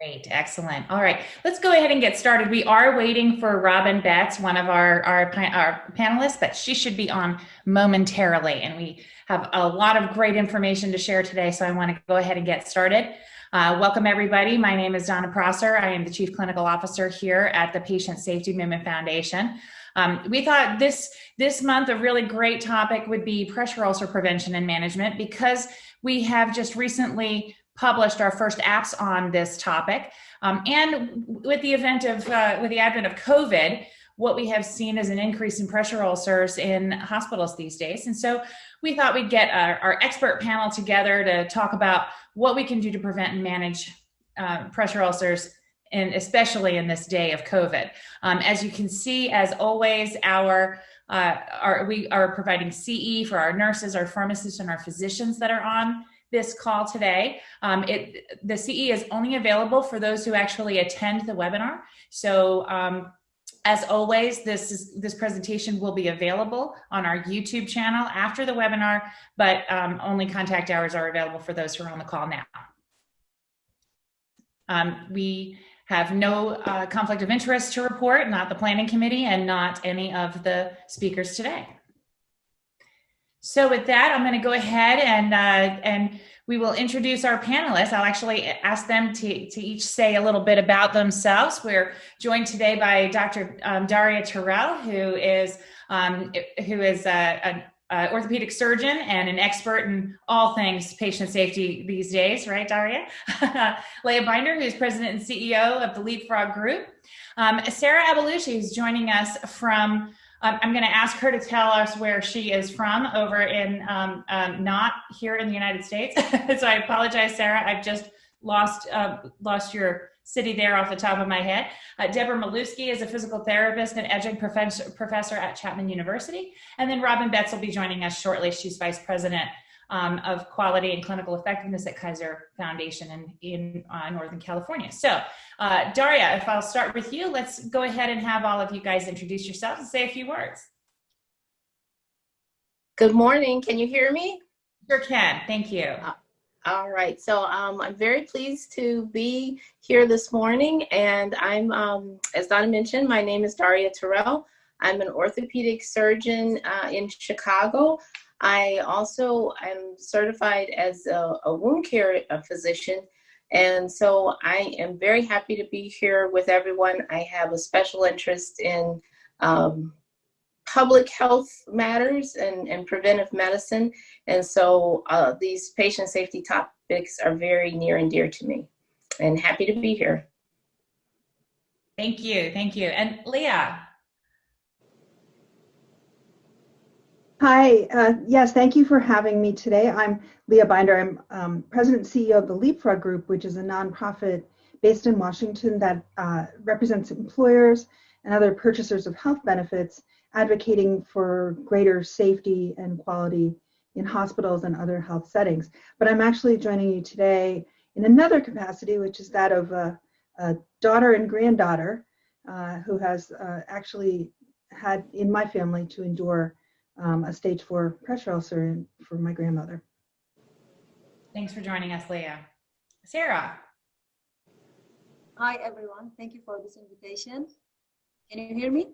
Great, excellent. All right, let's go ahead and get started. We are waiting for Robin Betts, one of our, our, our panelists, but she should be on momentarily. And we have a lot of great information to share today, so I want to go ahead and get started. Uh, welcome everybody. My name is Donna Prosser. I am the Chief Clinical Officer here at the Patient Safety Movement Foundation. Um, we thought this, this month a really great topic would be pressure ulcer prevention and management because we have just recently published our first apps on this topic. Um, and with the event of, uh, with the advent of COVID, what we have seen is an increase in pressure ulcers in hospitals these days. And so we thought we'd get our, our expert panel together to talk about what we can do to prevent and manage uh, pressure ulcers and especially in this day of COVID. Um, as you can see, as always, our, uh, our, we are providing CE for our nurses, our pharmacists, and our physicians that are on this call today. Um, it, the CE is only available for those who actually attend the webinar. So um, as always, this, is, this presentation will be available on our YouTube channel after the webinar, but um, only contact hours are available for those who are on the call now. Um, we have no uh, conflict of interest to report, not the planning committee and not any of the speakers today. So with that, I'm going to go ahead and uh, and we will introduce our panelists. I'll actually ask them to, to each say a little bit about themselves. We're joined today by Dr. Um, Daria Terrell, who is um, who is a, a, orthopedic surgeon and an expert in all things patient safety these days, right, Daria? Leah Binder, who's president and CEO of the Leapfrog Group. Um, Sarah Abelushi, who's joining us from um, I'm going to ask her to tell us where she is from over in um, um, not here in the United States. so I apologize, Sarah. I've just lost uh, lost your city there off the top of my head. Uh, Deborah Maluski is a physical therapist and adjunct professor, professor at Chapman University. And then Robin Betts will be joining us shortly. She's vice president um, of quality and clinical effectiveness at Kaiser Foundation in, in uh, Northern California. So uh, Daria, if I'll start with you, let's go ahead and have all of you guys introduce yourselves and say a few words. Good morning. Can you hear me? Sure can. Thank you. Uh, all right. So um, I'm very pleased to be here this morning. And I'm, um, as Donna mentioned, my name is Daria Terrell. I'm an orthopedic surgeon uh, in Chicago. I also am certified as a, a wound care physician. And so I am very happy to be here with everyone. I have a special interest in um, public health matters and, and preventive medicine. And so uh, these patient safety topics are very near and dear to me and happy to be here. Thank you. Thank you. And Leah, Hi, uh, yes, thank you for having me today. I'm Leah Binder. I'm um, President and CEO of the Leapfrog Group, which is a nonprofit based in Washington that uh, represents employers and other purchasers of health benefits advocating for greater safety and quality in hospitals and other health settings. But I'm actually joining you today in another capacity, which is that of a, a daughter and granddaughter uh, who has uh, actually had in my family to endure um, a stage four pressure ulcer for my grandmother. Thanks for joining us, Leah. Sarah. Hi, everyone. Thank you for this invitation. Can you hear me?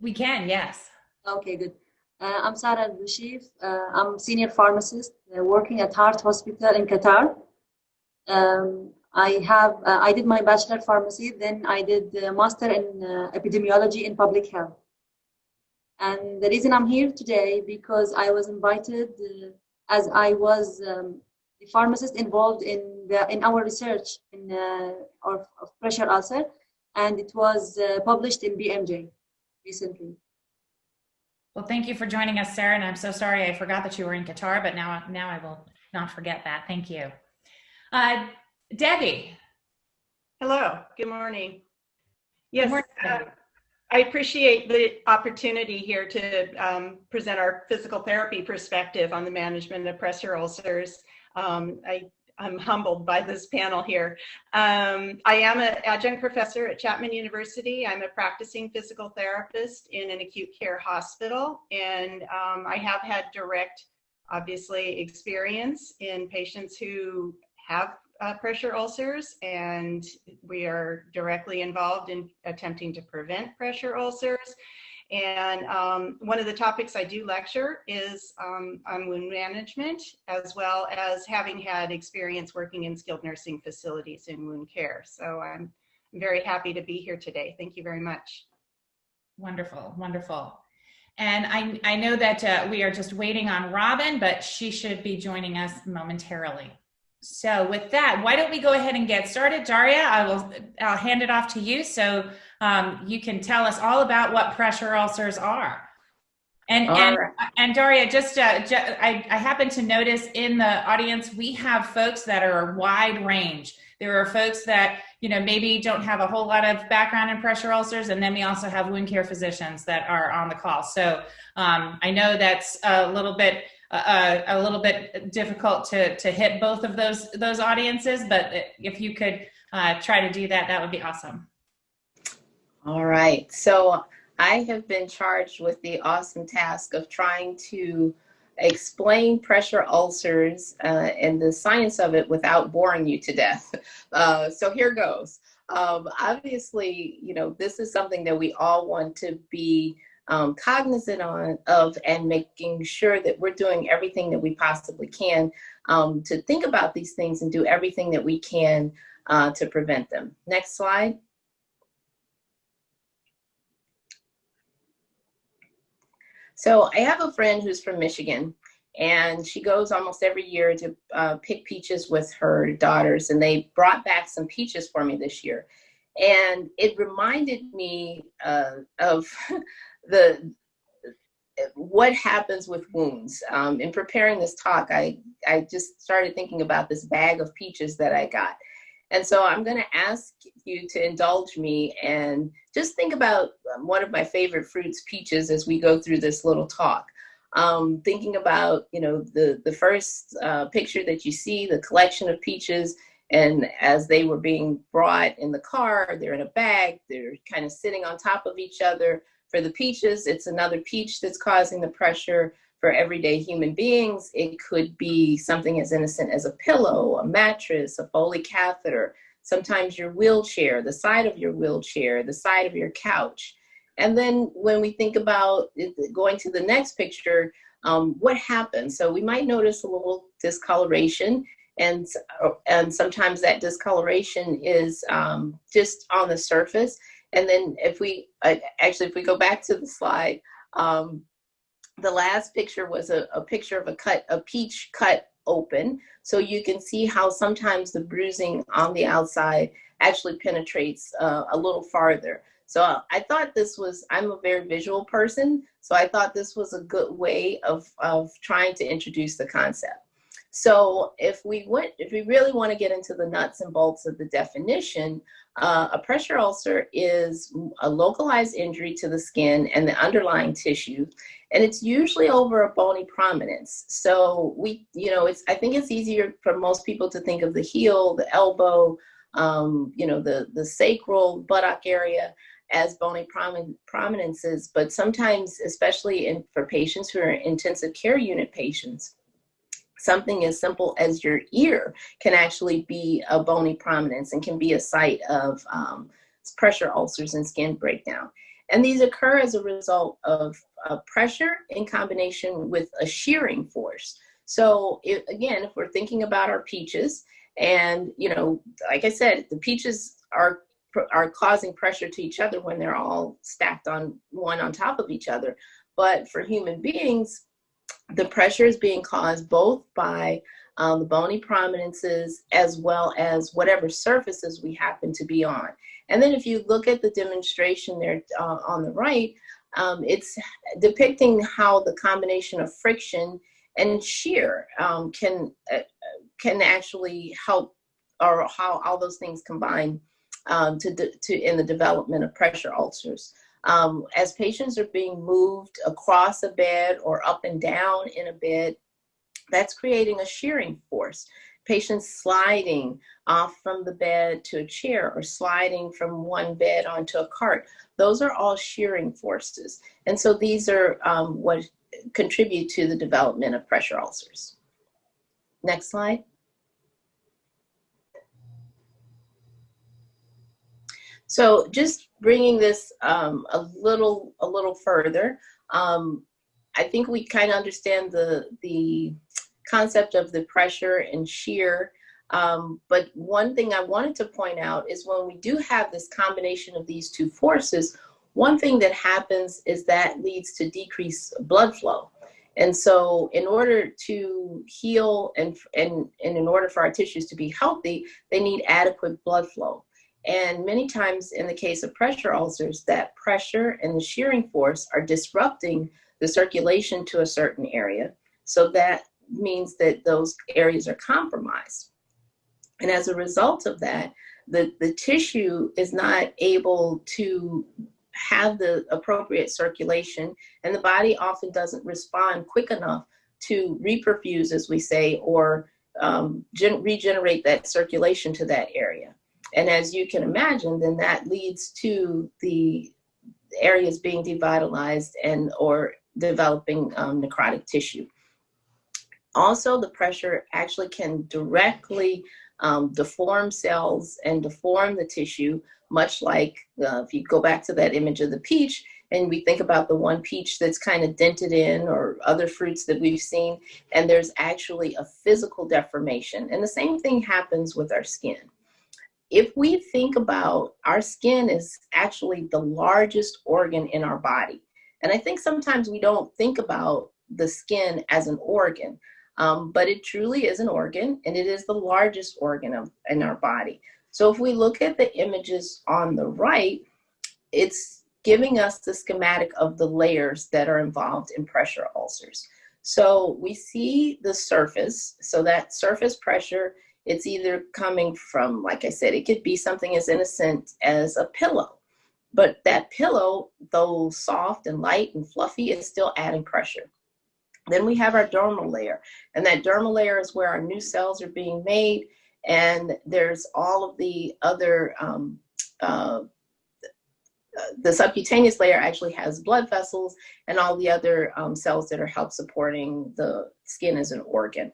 We can, yes. Okay, good. Uh, I'm Sarah Al-Bashif. Uh, I'm senior pharmacist uh, working at Heart Hospital in Qatar. Um, I have uh, I did my bachelor pharmacy, then I did master in uh, epidemiology in public health. And the reason I'm here today because I was invited uh, as I was um, the pharmacist involved in the in our research in uh, of, of pressure ulcer, and it was uh, published in BMJ recently. Well, thank you for joining us, Sarah. And I'm so sorry I forgot that you were in Qatar, but now now I will not forget that. Thank you, uh, Debbie. Hello. Good morning. Yes. Good morning, I appreciate the opportunity here to um, present our physical therapy perspective on the management of pressure ulcers. Um, I, am humbled by this panel here. Um, I am an adjunct professor at Chapman University. I'm a practicing physical therapist in an acute care hospital, and um, I have had direct, obviously, experience in patients who have uh, pressure ulcers, and we are directly involved in attempting to prevent pressure ulcers. And um, one of the topics I do lecture is um, on wound management, as well as having had experience working in skilled nursing facilities in wound care. So I'm very happy to be here today. Thank you very much. Wonderful, wonderful. And I, I know that uh, we are just waiting on Robin, but she should be joining us momentarily. So with that, why don't we go ahead and get started? Daria, I will, I'll hand it off to you so um, you can tell us all about what pressure ulcers are. And, and, right. and Daria, just, uh, ju- I, I happen to notice in the audience, we have folks that are a wide range. There are folks that, you know, maybe don't have a whole lot of background in pressure ulcers. And then we also have wound care physicians that are on the call. So um, I know that's a little bit, uh, a little bit difficult to, to hit both of those, those audiences, but if you could uh, try to do that, that would be awesome. All right. So I have been charged with the awesome task of trying to explain pressure ulcers uh, and the science of it without boring you to death. Uh, so here goes. Um, obviously, you know, this is something that we all want to be um, cognizant on, of and making sure that we're doing everything that we possibly can um, to think about these things and do everything that we can uh, to prevent them. Next slide. So I have a friend who's from Michigan, and she goes almost every year to uh, pick peaches with her daughters, and they brought back some peaches for me this year, and it reminded me uh, of the what happens with wounds. Um, in preparing this talk, I I just started thinking about this bag of peaches that I got. And so I'm going to ask you to indulge me and just think about one of my favorite fruits, peaches, as we go through this little talk. Um, thinking about, you know, the, the first uh, picture that you see, the collection of peaches, and as they were being brought in the car, they're in a bag, they're kind of sitting on top of each other. For the peaches, it's another peach that's causing the pressure for everyday human beings, it could be something as innocent as a pillow, a mattress, a Foley catheter, sometimes your wheelchair, the side of your wheelchair, the side of your couch. And then when we think about going to the next picture, um, what happens? So we might notice a little discoloration and, and sometimes that discoloration is um, just on the surface. And then if we, actually, if we go back to the slide, um, the last picture was a, a picture of a cut, a peach cut open. So you can see how sometimes the bruising on the outside actually penetrates uh, a little farther. So I thought this was, I'm a very visual person, so I thought this was a good way of, of trying to introduce the concept. So if we went, if we really want to get into the nuts and bolts of the definition, uh, a pressure ulcer is a localized injury to the skin and the underlying tissue, and it's usually over a bony prominence. So we, you know, it's I think it's easier for most people to think of the heel, the elbow, um, you know, the the sacral buttock area as bony promin prominences, but sometimes, especially in for patients who are intensive care unit patients, something as simple as your ear can actually be a bony prominence and can be a site of um, pressure ulcers and skin breakdown. And these occur as a result of uh, pressure in combination with a shearing force. So it, again, if we're thinking about our peaches, and you know, like I said, the peaches are are causing pressure to each other when they're all stacked on one on top of each other. But for human beings, the pressure is being caused both by um, the bony prominences as well as whatever surfaces we happen to be on. And then if you look at the demonstration there uh, on the right, um, it's depicting how the combination of friction and shear um, can, uh, can actually help or how all those things combine um, to, to in the development of pressure ulcers. Um, as patients are being moved across a bed or up and down in a bed, that's creating a shearing force. Patients sliding off from the bed to a chair or sliding from one bed onto a cart. Those are all shearing forces. And so these are um, what contribute to the development of pressure ulcers. Next slide. So just bringing this um, a little a little further, um, I think we kind of understand the the concept of the pressure and shear. Um, but one thing I wanted to point out is when we do have this combination of these two forces, one thing that happens is that leads to decreased blood flow. And so in order to heal and, and, and in order for our tissues to be healthy, they need adequate blood flow. And many times in the case of pressure ulcers, that pressure and the shearing force are disrupting the circulation to a certain area. So that means that those areas are compromised. And as a result of that, the, the tissue is not able to have the appropriate circulation and the body often doesn't respond quick enough to reperfuse, as we say, or um, regenerate that circulation to that area. And as you can imagine, then that leads to the areas being devitalized and or developing um, necrotic tissue. Also, the pressure actually can directly um, deform cells and deform the tissue, much like uh, if you go back to that image of the peach, and we think about the one peach that's kind of dented in or other fruits that we've seen, and there's actually a physical deformation. And the same thing happens with our skin. If we think about our skin is actually the largest organ in our body. And I think sometimes we don't think about the skin as an organ, um, but it truly is an organ and it is the largest organ of, in our body. So if we look at the images on the right, it's giving us the schematic of the layers that are involved in pressure ulcers. So we see the surface, so that surface pressure, it's either coming from, like I said, it could be something as innocent as a pillow. But that pillow, though soft and light and fluffy, is still adding pressure. Then we have our dermal layer, and that dermal layer is where our new cells are being made, and there's all of the other, um, uh, the subcutaneous layer actually has blood vessels and all the other um, cells that are help supporting the skin as an organ.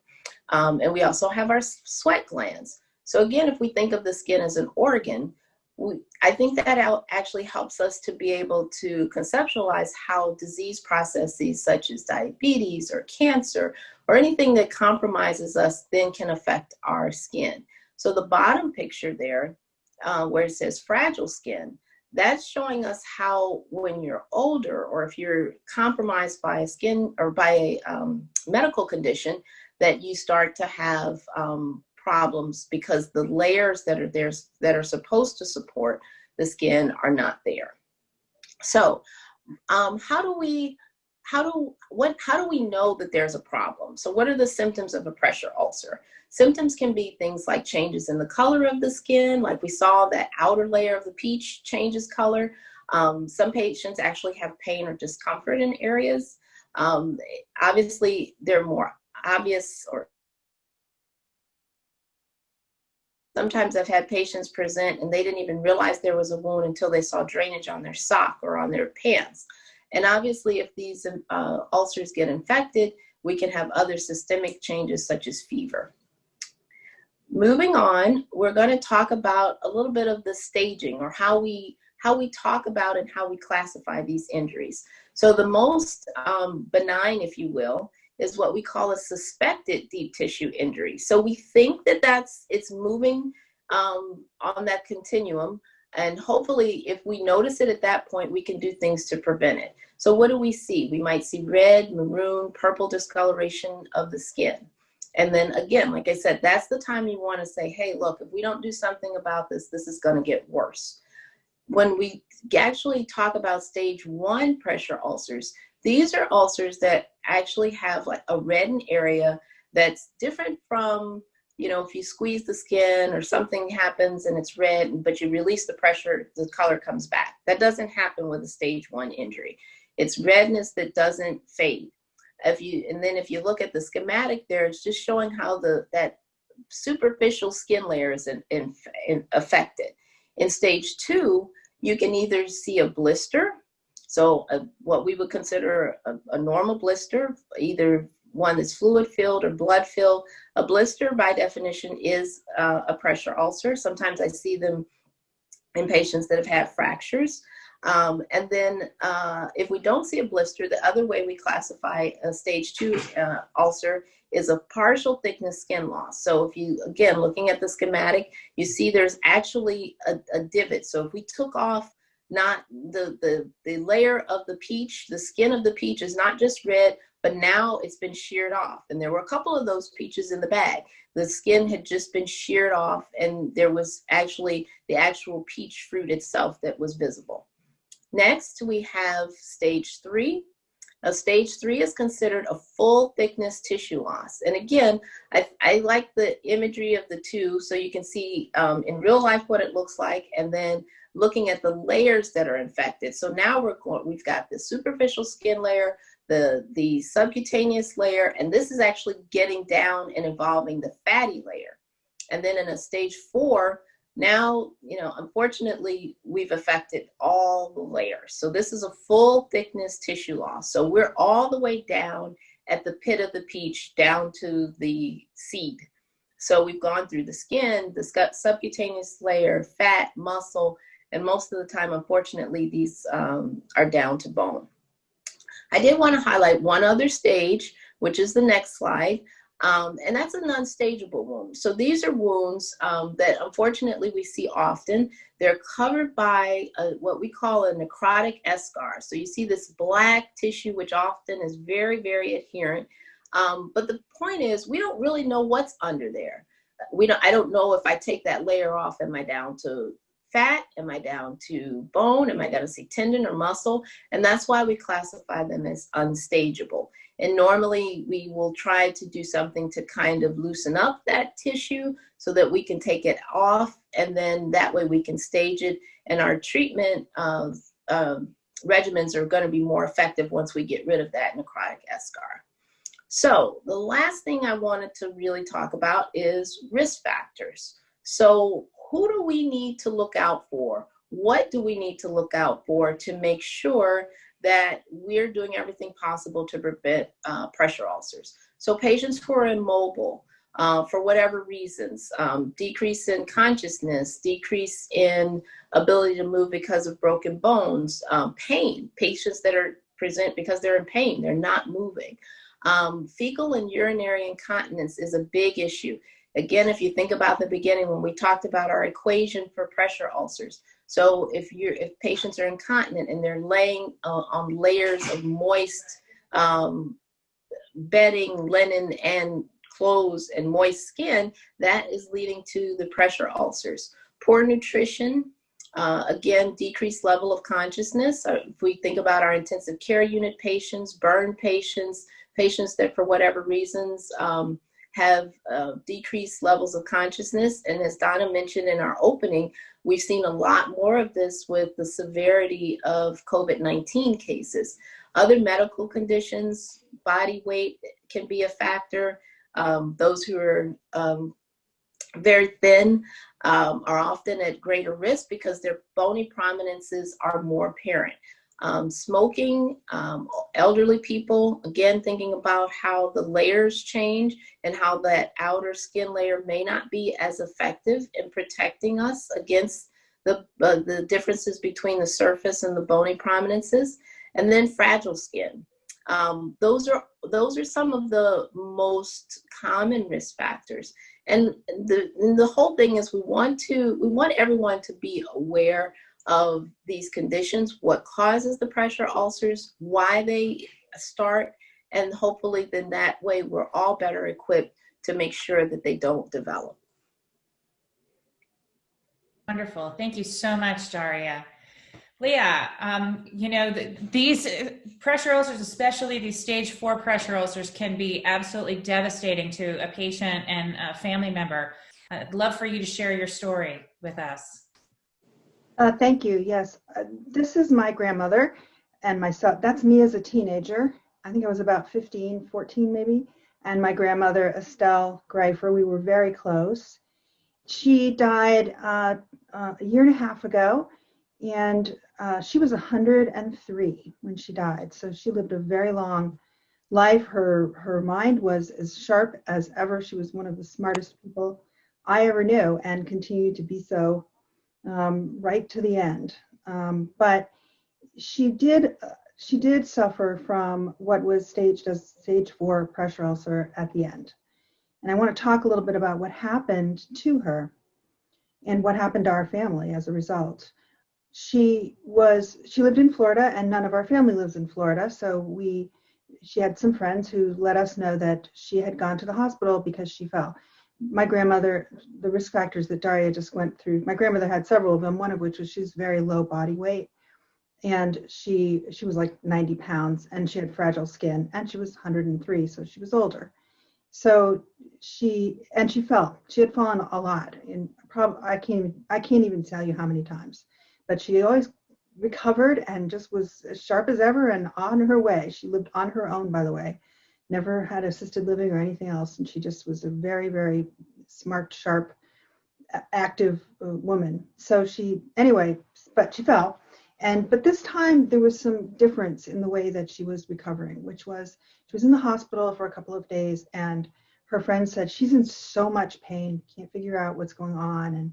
Um, and we also have our sweat glands. So again, if we think of the skin as an organ, we, I think that actually helps us to be able to conceptualize how disease processes such as diabetes or cancer or anything that compromises us then can affect our skin. So the bottom picture there, uh, where it says fragile skin, that's showing us how when you're older or if you're compromised by a skin or by a um, medical condition, that you start to have um, problems because the layers that are there that are supposed to support the skin are not there. So um, how do we, how do, what, how do we know that there's a problem? So what are the symptoms of a pressure ulcer? Symptoms can be things like changes in the color of the skin, like we saw that outer layer of the peach changes color. Um, some patients actually have pain or discomfort in areas. Um, obviously, they're more obvious or Sometimes I've had patients present and they didn't even realize there was a wound until they saw drainage on their sock or on their pants. And obviously, if these uh, ulcers get infected, we can have other systemic changes such as fever. Moving on, we're going to talk about a little bit of the staging or how we how we talk about and how we classify these injuries. So the most um, benign, if you will, is what we call a suspected deep tissue injury. So we think that that's, it's moving um, on that continuum. And hopefully if we notice it at that point, we can do things to prevent it. So what do we see? We might see red, maroon, purple discoloration of the skin. And then again, like I said, that's the time you wanna say, hey, look, if we don't do something about this, this is gonna get worse. When we actually talk about stage one pressure ulcers, these are ulcers that actually have like a reddened area that's different from, you know, if you squeeze the skin or something happens and it's red, but you release the pressure, the color comes back. That doesn't happen with a stage one injury. It's redness that doesn't fade. If you, and then if you look at the schematic there, it's just showing how the, that superficial skin layer is in, in, in affected. In stage two, you can either see a blister so uh, what we would consider a, a, normal blister, either one that's fluid filled or blood filled, a blister by definition is uh, a pressure ulcer. Sometimes I see them in patients that have had fractures. Um, and then uh, if we don't see a blister, the other way we classify a stage two uh, ulcer is a partial thickness skin loss. So if you, again, looking at the schematic, you see there's actually a, a divot. So if we took off not the, the, the layer of the peach, the skin of the peach is not just red, but now it's been sheared off. And there were a couple of those peaches in the bag. The skin had just been sheared off and there was actually the actual peach fruit itself that was visible. Next, we have stage three. Now, stage three is considered a full thickness tissue loss. And again, I, I like the imagery of the two so you can see um, in real life what it looks like and then looking at the layers that are infected. So now we're going, we've got the superficial skin layer, the, the subcutaneous layer, and this is actually getting down and involving the fatty layer. And then in a stage four, now, you know, unfortunately, we've affected all the layers. So this is a full thickness tissue loss. So we're all the way down at the pit of the peach down to the seed. So we've gone through the skin, the subcutaneous layer, fat, muscle, and most of the time, unfortunately, these um, are down to bone. I did want to highlight one other stage, which is the next slide. Um, and that's a non-stageable wound. So these are wounds um, that unfortunately we see often. They're covered by a, what we call a necrotic eschar. So you see this black tissue, which often is very, very adherent. Um, but the point is, we don't really know what's under there. We don't, I don't know if I take that layer off, am I down to fat? Am I down to bone? Am I down to see tendon or muscle? And that's why we classify them as unstageable. And normally we will try to do something to kind of loosen up that tissue so that we can take it off and then that way we can stage it and our treatment uh, regimens are going to be more effective once we get rid of that necrotic eschar. So the last thing I wanted to really talk about is risk factors. So who do we need to look out for? What do we need to look out for to make sure that we're doing everything possible to prevent uh, pressure ulcers. So patients who are immobile, uh, for whatever reasons, um, decrease in consciousness, decrease in ability to move because of broken bones, um, pain, patients that are present because they're in pain, they're not moving. Um, fecal and urinary incontinence is a big issue. Again, if you think about the beginning when we talked about our equation for pressure ulcers, so if you're if patients are incontinent and they're laying uh, on layers of moist um, bedding, linen, and clothes and moist skin, that is leading to the pressure ulcers. Poor nutrition, uh, again, decreased level of consciousness. Uh, if we think about our intensive care unit patients, burn patients, patients that for whatever reasons um, have uh, decreased levels of consciousness. And as Donna mentioned in our opening, we've seen a lot more of this with the severity of COVID-19 cases. Other medical conditions, body weight can be a factor. Um, those who are um, very thin um, are often at greater risk because their bony prominences are more apparent. Um, smoking, um, elderly people, again, thinking about how the layers change and how that outer skin layer may not be as effective in protecting us against the, uh, the differences between the surface and the bony prominences. And then fragile skin. Um, those are those are some of the most common risk factors. And the, the whole thing is we want to we want everyone to be aware of these conditions, what causes the pressure ulcers, why they start, and hopefully then that way we're all better equipped to make sure that they don't develop. Wonderful. Thank you so much, Daria. Leah, um, you know, the, these pressure ulcers, especially these stage four pressure ulcers, can be absolutely devastating to a patient and a family member. I'd love for you to share your story with us. Uh, thank you. Yes, uh, this is my grandmother and myself. That's me as a teenager. I think I was about 15, 14 maybe. And my grandmother, Estelle Greifer, we were very close. She died uh, uh, a year and a half ago, and uh, she was 103 when she died. So she lived a very long life. Her her mind was as sharp as ever. She was one of the smartest people I ever knew, and continued to be so um, right to the end. Um, but she did she did suffer from what was staged as stage four pressure ulcer at the end. And I want to talk a little bit about what happened to her and what happened to our family as a result. She was she lived in Florida and none of our family lives in Florida, so we she had some friends who let us know that she had gone to the hospital because she fell. My grandmother, the risk factors that Daria just went through, my grandmother had several of them, one of which was she's very low body weight. And she she was like 90 pounds and she had fragile skin and she was 103 so she was older. So she and she fell she had fallen a lot and probably i can't i can't even tell you how many times but she always recovered and just was as sharp as ever and on her way. She lived on her own by the way never had assisted living or anything else and she just was a very very smart sharp active uh, woman. So she anyway but she fell. And but this time there was some difference in the way that she was recovering, which was she was in the hospital for a couple of days and her friend said she's in so much pain, can't figure out what's going on. And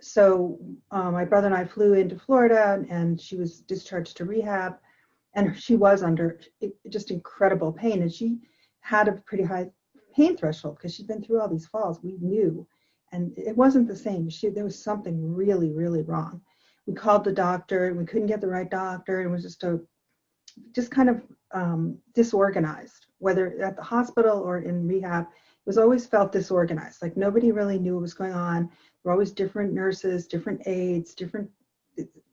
so uh, my brother and I flew into Florida and she was discharged to rehab and she was under just incredible pain and she had a pretty high pain threshold because she'd been through all these falls we knew and it wasn't the same she there was something really really wrong we called the doctor and we couldn't get the right doctor. It was just a just kind of um, disorganized, whether at the hospital or in rehab. It was always felt disorganized, like nobody really knew what was going on. There were always different nurses, different aides, different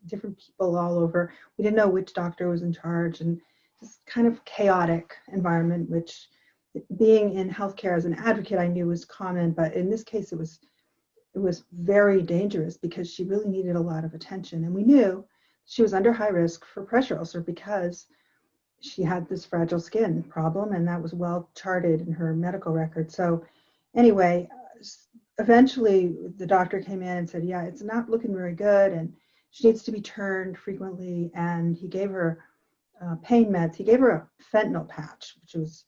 different people all over. We didn't know which doctor was in charge, and just kind of chaotic environment. Which, being in healthcare as an advocate, I knew was common, but in this case, it was it was very dangerous because she really needed a lot of attention. And we knew she was under high risk for pressure ulcer because she had this fragile skin problem, and that was well charted in her medical record. So, anyway, eventually the doctor came in and said, Yeah, it's not looking very good, and she needs to be turned frequently. And he gave her uh, pain meds. He gave her a fentanyl patch, which was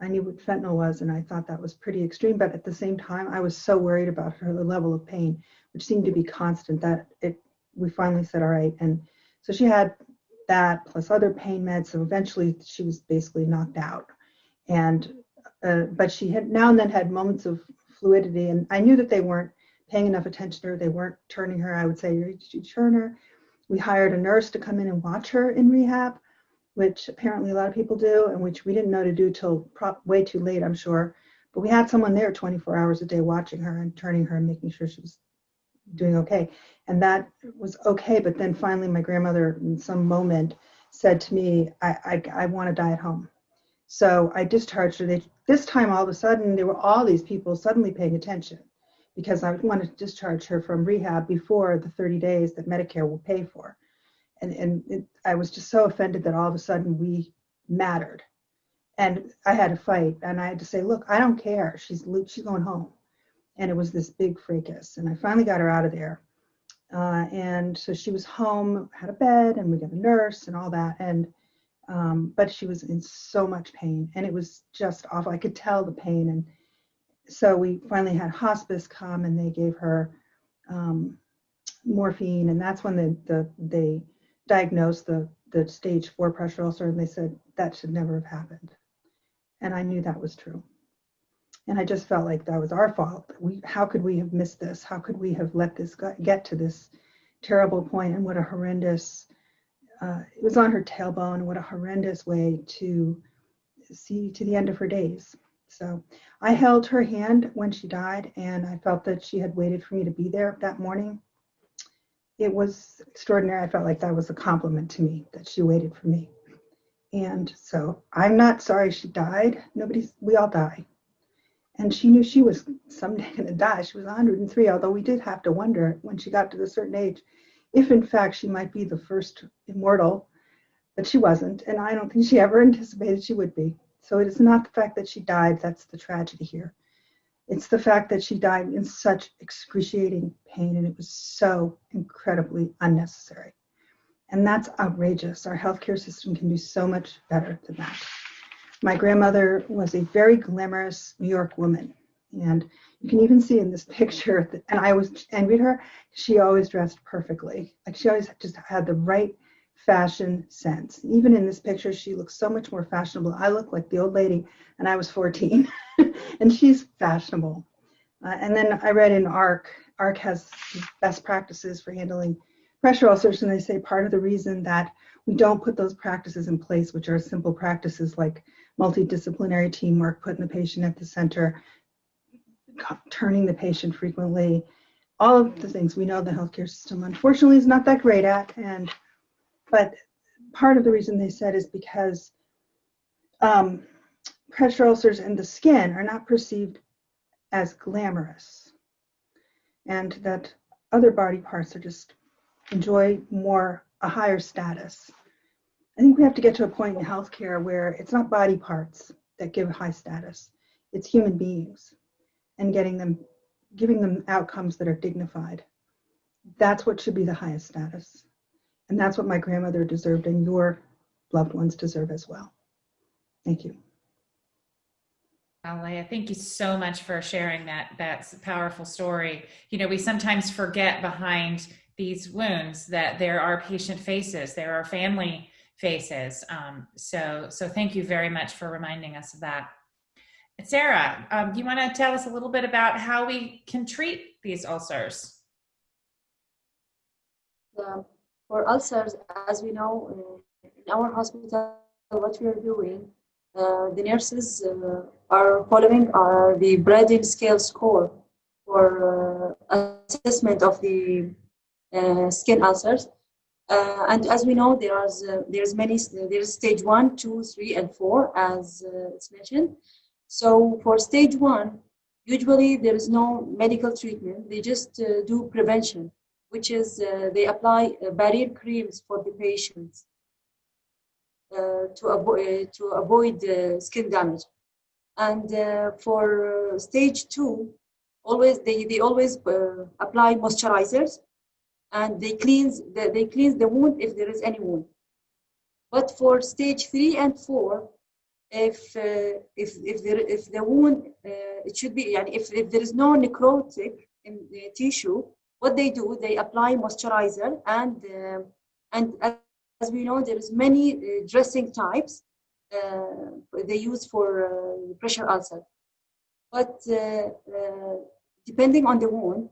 I knew what fentanyl was, and I thought that was pretty extreme. But at the same time, I was so worried about her level of pain, which seemed to be constant, that it. We finally said, "All right," and so she had that plus other pain meds. So eventually, she was basically knocked out, and uh, but she had now and then had moments of fluidity, and I knew that they weren't paying enough attention to her. They weren't turning her. I would say, "Did you turn her?" We hired a nurse to come in and watch her in rehab which apparently a lot of people do, and which we didn't know to do till way too late, I'm sure. But we had someone there 24 hours a day watching her and turning her and making sure she was doing okay. And that was okay. But then finally, my grandmother, in some moment, said to me, I, I, I want to die at home. So I discharged her. They, this time, all of a sudden, there were all these people suddenly paying attention because I wanted to discharge her from rehab before the 30 days that Medicare will pay for and and it, I was just so offended that all of a sudden we mattered, and I had to fight, and I had to say, look, I don't care. She's she's going home, and it was this big fracas, and I finally got her out of there, uh, and so she was home, had a bed, and we got a nurse and all that, and um, but she was in so much pain, and it was just awful. I could tell the pain, and so we finally had hospice come, and they gave her. Um, morphine and that's when the, the they diagnosed the, the stage four pressure ulcer and they said that should never have happened. And I knew that was true. And I just felt like that was our fault. We, how could we have missed this? How could we have let this get to this terrible point? And what a horrendous, uh, it was on her tailbone. What a horrendous way to see to the end of her days. So I held her hand when she died, and I felt that she had waited for me to be there that morning it was extraordinary. I felt like that was a compliment to me that she waited for me. And so I'm not sorry she died. Nobody's, we all die. And she knew she was someday going to die. She was 103, although we did have to wonder when she got to a certain age if, in fact, she might be the first immortal. But she wasn't. And I don't think she ever anticipated she would be. So it is not the fact that she died that's the tragedy here. It's the fact that she died in such excruciating pain and it was so incredibly unnecessary. And that's outrageous. Our healthcare system can do so much better than that. My grandmother was a very glamorous New York woman, And you can even see in this picture, that, and I always envied her, she always dressed perfectly. Like she always just had the right fashion sense. Even in this picture, she looks so much more fashionable. I look like the old lady, and I was 14, and she's fashionable. Uh, and then I read in AHRQ, AHRQ has best practices for handling pressure ulcers, and they say part of the reason that we don't put those practices in place, which are simple practices like multidisciplinary teamwork, putting the patient at the center, turning the patient frequently, all of the things we know the healthcare system unfortunately is not that great at. And but part of the reason they said is because um, pressure ulcers in the skin are not perceived as glamorous, and that other body parts are just enjoy more a higher status. I think we have to get to a point in healthcare where it's not body parts that give high status, it's human beings and getting them, giving them outcomes that are dignified. That's what should be the highest status. And that's what my grandmother deserved and your loved ones deserve as well. Thank you. Alea, thank you so much for sharing that. That's a powerful story. You know, we sometimes forget behind these wounds that there are patient faces, there are family faces. Um, so, so thank you very much for reminding us of that. Sarah, um, do you want to tell us a little bit about how we can treat these ulcers? Um, for ulcers, as we know, in our hospital, what we are doing, uh, the nurses uh, are following uh, the Braden scale score for uh, assessment of the uh, skin ulcers. Uh, and as we know, there is there's many there's stage one, two, three, and four, as it's mentioned. So for stage one, usually there is no medical treatment. They just do prevention, which is uh, they apply uh, barrier creams for the patients uh, to, avoid to avoid skin damage. And uh, for stage two, always they, they always uh, apply moisturizers and they cleanse the, they cleanse the wound if there is any wound. But for stage three and four, if uh, if if there if the wound uh, it should be if if there is no necrotic in the tissue what they do they apply moisturizer and uh, and as we know there is many uh, dressing types uh, they use for uh, pressure ulcer but depending on the wound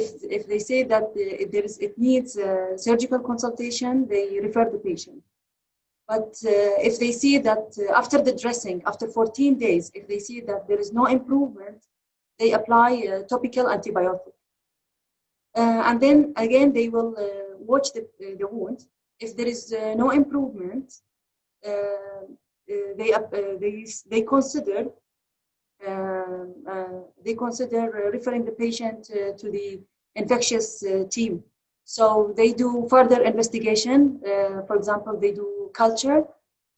if if they say that there is it needs surgical consultation they refer the patient but uh, if they see that uh, after the dressing, after 14 days, if they see that there is no improvement, they apply uh, topical antibiotic. Uh, and then again, they will uh, watch the, uh, the wound. If there is no improvement, they, they, they consider they consider referring the patient to the infectious team so they do further investigation. Uh, for example, they do culture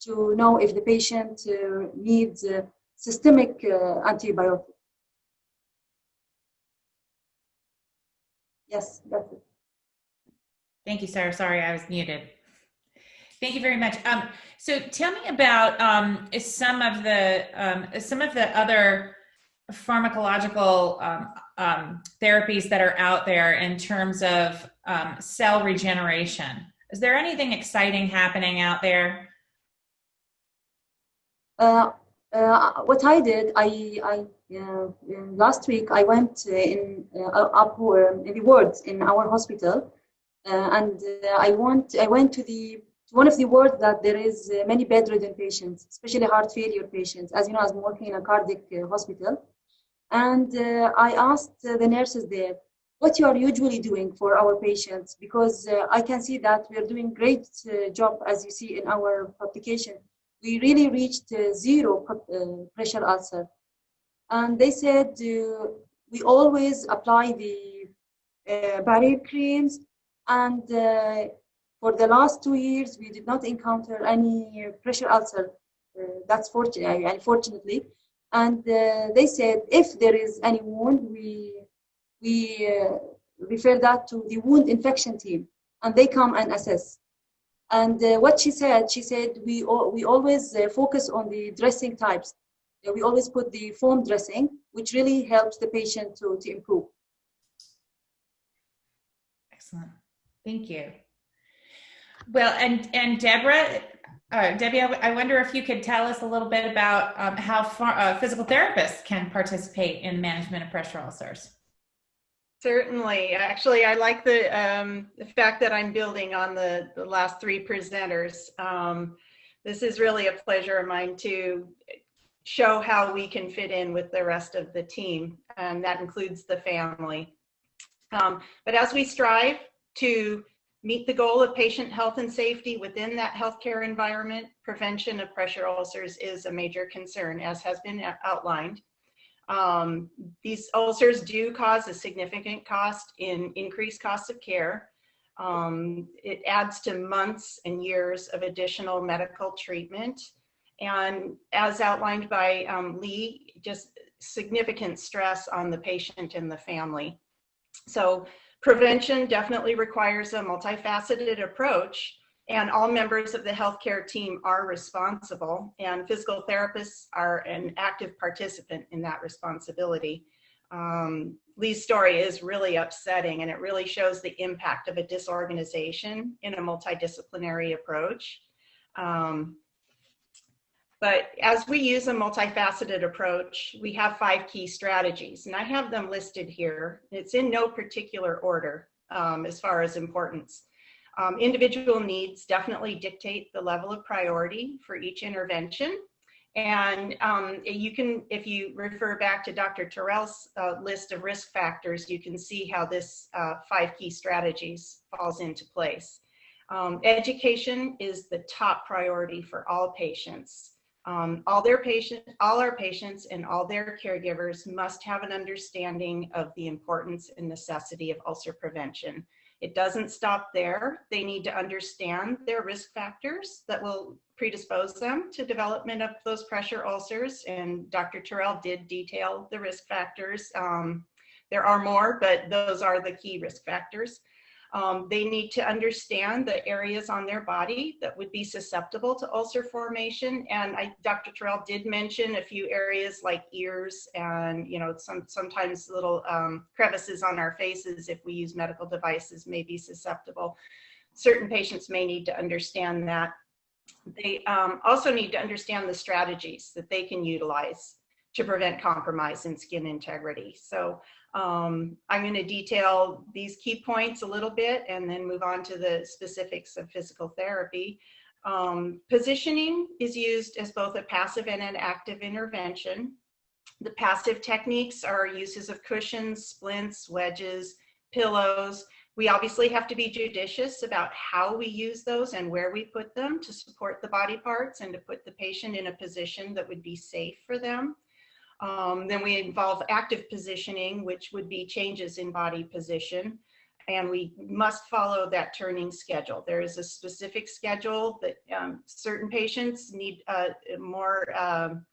to know if the patient uh, needs uh, systemic uh, Yes, that's it. Thank you, Sarah. Sorry, I was muted. Thank you very much. Um, so tell me about um, some of the um, some of the other pharmacological um, um, therapies that are out there in terms of um, cell regeneration. Is there anything exciting happening out there? Uh, uh, what I did, I, I last week I went in uh, up in the wards in our hospital, uh, and uh, I went I went to the one of the wards that there is many bedridden patients, especially heart failure patients. As you know, I'm working in a cardiac hospital, and uh, I asked uh, the nurses there, what you are usually doing for our patients because uh, I can see that we are doing great uh, job as you see in our publication. We really reached uh, zero uh, pressure ulcer. And they said we always apply the barrier creams and for the last two years we did not encounter any pressure ulcer. that's fortunate, unfortunately. And uh, they said if there is any wound, we, we uh, refer that to the wound infection team and they come and assess. And uh, what she said, she said, we, we always uh, focus on the dressing types. We always put the foam dressing, which really helps the patient to, to improve. Excellent. Thank you. Well, and and Deborah, uh, Debbie, I, I wonder if you could tell us a little bit about um, how far, uh, physical therapists can participate in management of pressure ulcers. Certainly. Actually, I like the, um, the fact that I'm building on the, the last three presenters. Um, this is really a pleasure of mine to show how we can fit in with the rest of the team, and that includes the family. Um, but as we strive to meet the goal of patient health and safety within that healthcare environment, prevention of pressure ulcers is a major concern, as has been outlined. Um, these ulcers do cause a significant cost in increased costs of care. Um, it adds to months and years of additional medical treatment. And as outlined by um, Lee, just significant stress on the patient and the family. So prevention definitely requires a multifaceted approach and all members of the healthcare team are responsible and physical therapists are an active participant in that responsibility. Um, Lee's story is really upsetting and it really shows the impact of a disorganization in a multidisciplinary approach. Um, but as we use a multifaceted approach, we have five key strategies, and I have them listed here. It's in no particular order um, as far as importance. Um, individual needs definitely dictate the level of priority for each intervention. And um, you can, if you refer back to Dr. Terrell's uh, list of risk factors, you can see how this uh, five key strategies falls into place. Um, education is the top priority for all patients. Um, all their patient, all our patients and all their caregivers must have an understanding of the importance and necessity of ulcer prevention. It doesn't stop there. They need to understand their risk factors that will predispose them to development of those pressure ulcers. And Dr. Terrell did detail the risk factors. Um, there are more, but those are the key risk factors. Um, they need to understand the areas on their body that would be susceptible to ulcer formation. And I, Dr. Terrell did mention a few areas like ears and, you know, some sometimes little um, crevices on our faces if we use medical devices may be susceptible. Certain patients may need to understand that. They um, also need to understand the strategies that they can utilize to prevent compromise in skin integrity. So um, I'm going to detail these key points a little bit and then move on to the specifics of physical therapy. Um, positioning is used as both a passive and an active intervention. The passive techniques are uses of cushions, splints, wedges, pillows. We obviously have to be judicious about how we use those and where we put them to support the body parts and to put the patient in a position that would be safe for them. Um, then we involve active positioning, which would be changes in body position. And we must follow that turning schedule. There is a specific schedule that um, certain patients need uh, more um,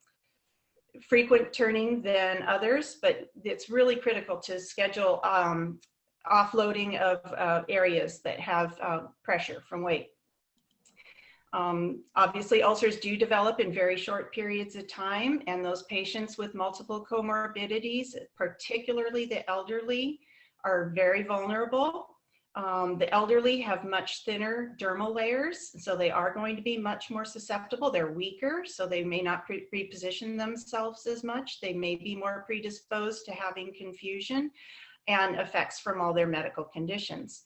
frequent turning than others, but it's really critical to schedule um, offloading of uh, areas that have uh, pressure from weight. Um, obviously, ulcers do develop in very short periods of time, and those patients with multiple comorbidities, particularly the elderly, are very vulnerable. Um, the elderly have much thinner dermal layers, so they are going to be much more susceptible. They're weaker, so they may not pre reposition themselves as much. They may be more predisposed to having confusion and effects from all their medical conditions.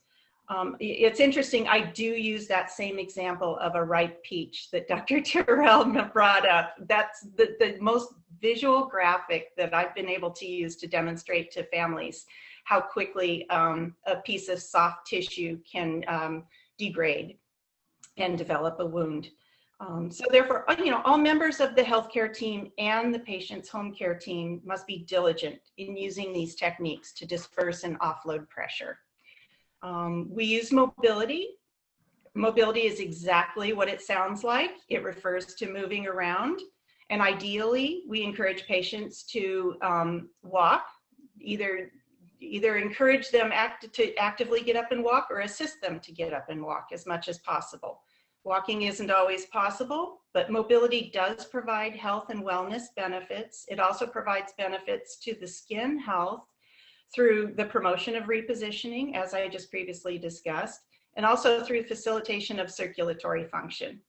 Um, it's interesting, I do use that same example of a ripe peach that Dr. Terrell brought up. That's the, the most visual graphic that I've been able to use to demonstrate to families how quickly um, a piece of soft tissue can um, degrade and develop a wound. Um, so therefore, uh, you know, all members of the healthcare team and the patient's home care team must be diligent in using these techniques to disperse and offload pressure. Um, we use mobility. Mobility is exactly what it sounds like. It refers to moving around. And ideally, we encourage patients to um, walk, either either encourage them act to actively get up and walk or assist them to get up and walk as much as possible. Walking isn't always possible, but mobility does provide health and wellness benefits. It also provides benefits to the skin health through the promotion of repositioning, as I just previously discussed, and also through facilitation of circulatory function.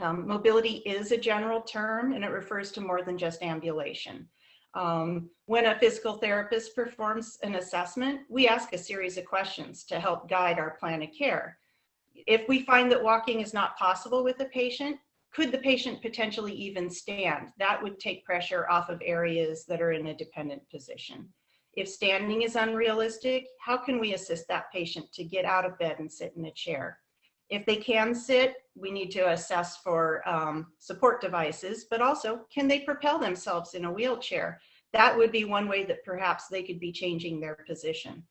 Um, mobility is a general term and it refers to more than just ambulation. Um, when a physical therapist performs an assessment, we ask a series of questions to help guide our plan of care. If we find that walking is not possible with a patient, could the patient potentially even stand? That would take pressure off of areas that are in a dependent position. If standing is unrealistic, how can we assist that patient to get out of bed and sit in a chair? If they can sit, we need to assess for um, support devices, but also can they propel themselves in a wheelchair? That would be one way that perhaps they could be changing their position.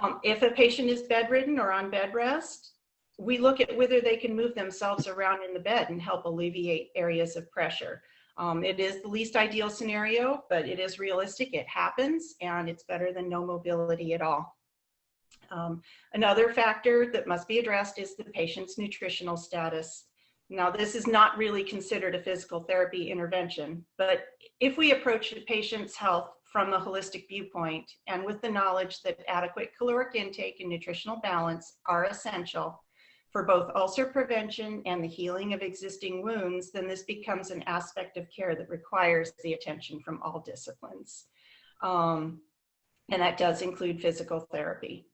Um, if a patient is bedridden or on bed rest, we look at whether they can move themselves around in the bed and help alleviate areas of pressure. Um, it is the least ideal scenario, but it is realistic, it happens, and it's better than no mobility at all. Um, another factor that must be addressed is the patient's nutritional status. Now, this is not really considered a physical therapy intervention, but if we approach the patient's health from a holistic viewpoint and with the knowledge that adequate caloric intake and nutritional balance are essential for both ulcer prevention and the healing of existing wounds, then this becomes an aspect of care that requires the attention from all disciplines. Um, and that does include physical therapy.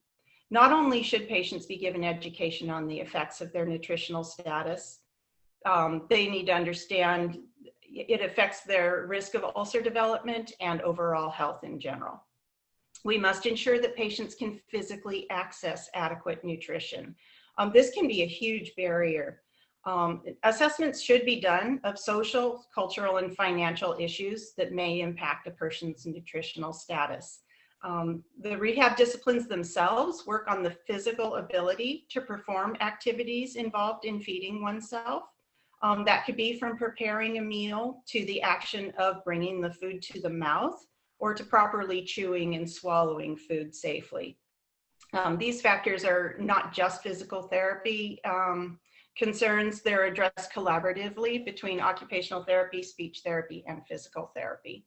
Not only should patients be given education on the effects of their nutritional status, um, they need to understand it affects their risk of ulcer development and overall health in general. We must ensure that patients can physically access adequate nutrition. Um, this can be a huge barrier. Um, assessments should be done of social, cultural, and financial issues that may impact a person's nutritional status. Um, the rehab disciplines themselves work on the physical ability to perform activities involved in feeding oneself. Um, that could be from preparing a meal to the action of bringing the food to the mouth or to properly chewing and swallowing food safely. Um, these factors are not just physical therapy um, concerns, they're addressed collaboratively between occupational therapy, speech therapy, and physical therapy.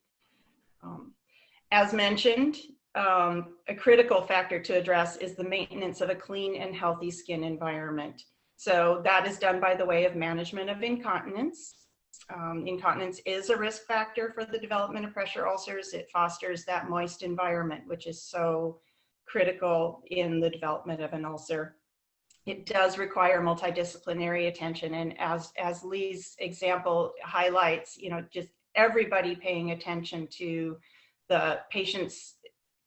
Um, as mentioned, um, a critical factor to address is the maintenance of a clean and healthy skin environment. So that is done by the way of management of incontinence. Um, incontinence is a risk factor for the development of pressure ulcers. It fosters that moist environment, which is so critical in the development of an ulcer. It does require multidisciplinary attention. And as, as Lee's example highlights, you know, just everybody paying attention to the patient's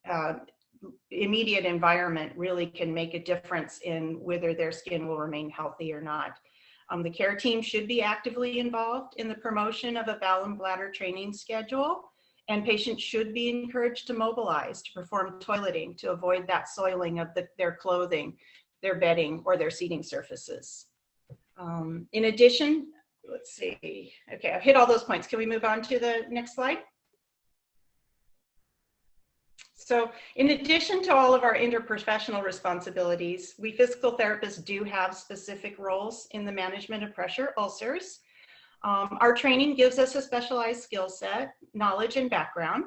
uh, immediate environment really can make a difference in whether their skin will remain healthy or not. Um, the care team should be actively involved in the promotion of a bowel and bladder training schedule and patients should be encouraged to mobilize to perform toileting to avoid that soiling of the, their clothing, their bedding, or their seating surfaces. Um, in addition, let's see, okay, I've hit all those points. Can we move on to the next slide? So in addition to all of our interprofessional responsibilities, we physical therapists do have specific roles in the management of pressure ulcers. Um, our training gives us a specialized skill set, knowledge, and background.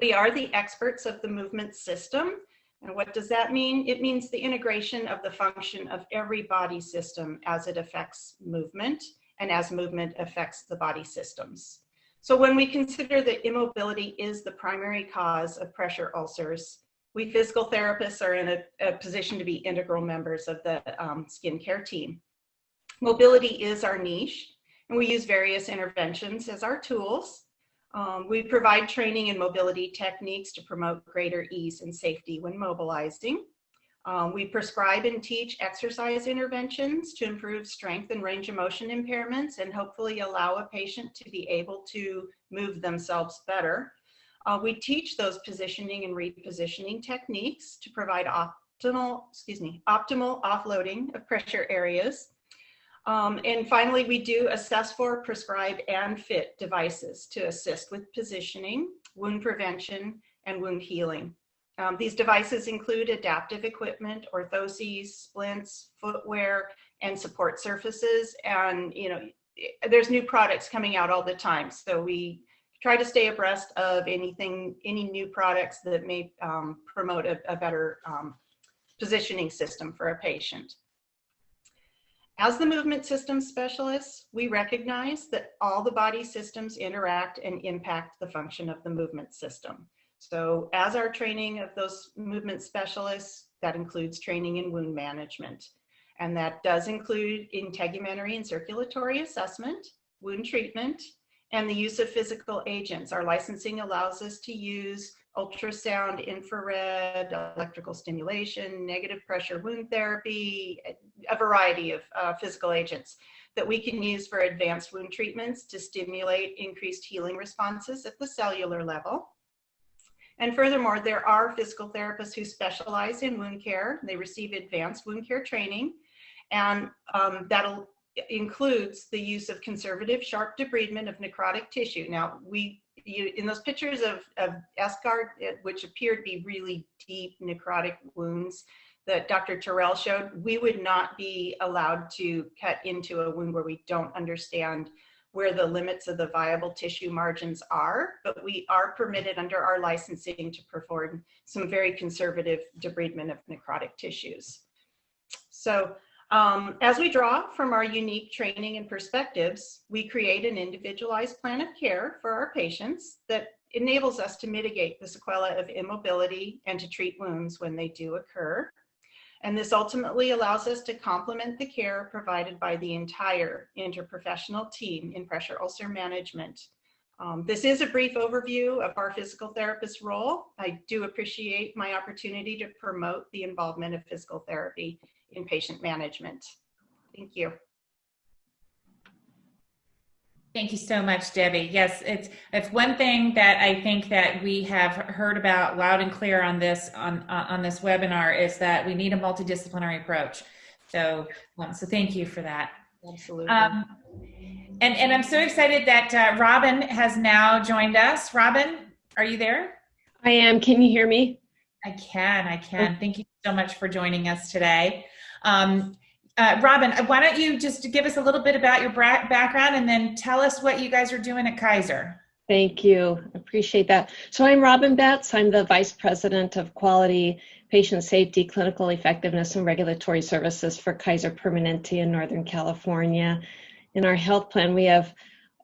We are the experts of the movement system. And what does that mean? It means the integration of the function of every body system as it affects movement and as movement affects the body systems. So when we consider that immobility is the primary cause of pressure ulcers, we physical therapists are in a, a position to be integral members of the um, skincare team. Mobility is our niche, and we use various interventions as our tools. Um, we provide training and mobility techniques to promote greater ease and safety when mobilizing. Um, we prescribe and teach exercise interventions to improve strength and range of motion impairments and hopefully allow a patient to be able to move themselves better. Uh, we teach those positioning and repositioning techniques to provide optimal, excuse me, optimal offloading of pressure areas. Um, and finally, we do assess for, prescribe, and fit devices to assist with positioning, wound prevention, and wound healing. Um, these devices include adaptive equipment, orthoses, splints, footwear, and support surfaces. And, you know, there's new products coming out all the time. So we try to stay abreast of anything, any new products that may um, promote a, a better um, positioning system for a patient. As the movement system specialists, we recognize that all the body systems interact and impact the function of the movement system. So as our training of those movement specialists, that includes training in wound management. And that does include integumentary and circulatory assessment, wound treatment, and the use of physical agents. Our licensing allows us to use ultrasound, infrared, electrical stimulation, negative pressure wound therapy, a variety of uh, physical agents that we can use for advanced wound treatments to stimulate increased healing responses at the cellular level. And furthermore, there are physical therapists who specialize in wound care. They receive advanced wound care training, and um, that includes the use of conservative sharp debridement of necrotic tissue. Now, we you, in those pictures of, of eschar, which appear to be really deep necrotic wounds that Dr. Terrell showed, we would not be allowed to cut into a wound where we don't understand where the limits of the viable tissue margins are, but we are permitted under our licensing to perform some very conservative debridement of necrotic tissues. So um, as we draw from our unique training and perspectives, we create an individualized plan of care for our patients that enables us to mitigate the sequela of immobility and to treat wounds when they do occur. And this ultimately allows us to complement the care provided by the entire interprofessional team in pressure ulcer management. Um, this is a brief overview of our physical therapist role. I do appreciate my opportunity to promote the involvement of physical therapy in patient management. Thank you. Thank you so much, Debbie. Yes, it's it's one thing that I think that we have heard about loud and clear on this on on this webinar is that we need a multidisciplinary approach. So, um, so thank you for that. Absolutely. Um, and and I'm so excited that uh, Robin has now joined us. Robin, are you there? I am. Can you hear me? I can. I can. Thank you so much for joining us today. Um, uh, Robin, uh, why don't you just give us a little bit about your background and then tell us what you guys are doing at Kaiser. Thank you. Appreciate that. So I'm Robin Betts. I'm the Vice President of Quality, Patient Safety, Clinical Effectiveness, and Regulatory Services for Kaiser Permanente in Northern California. In our health plan, we have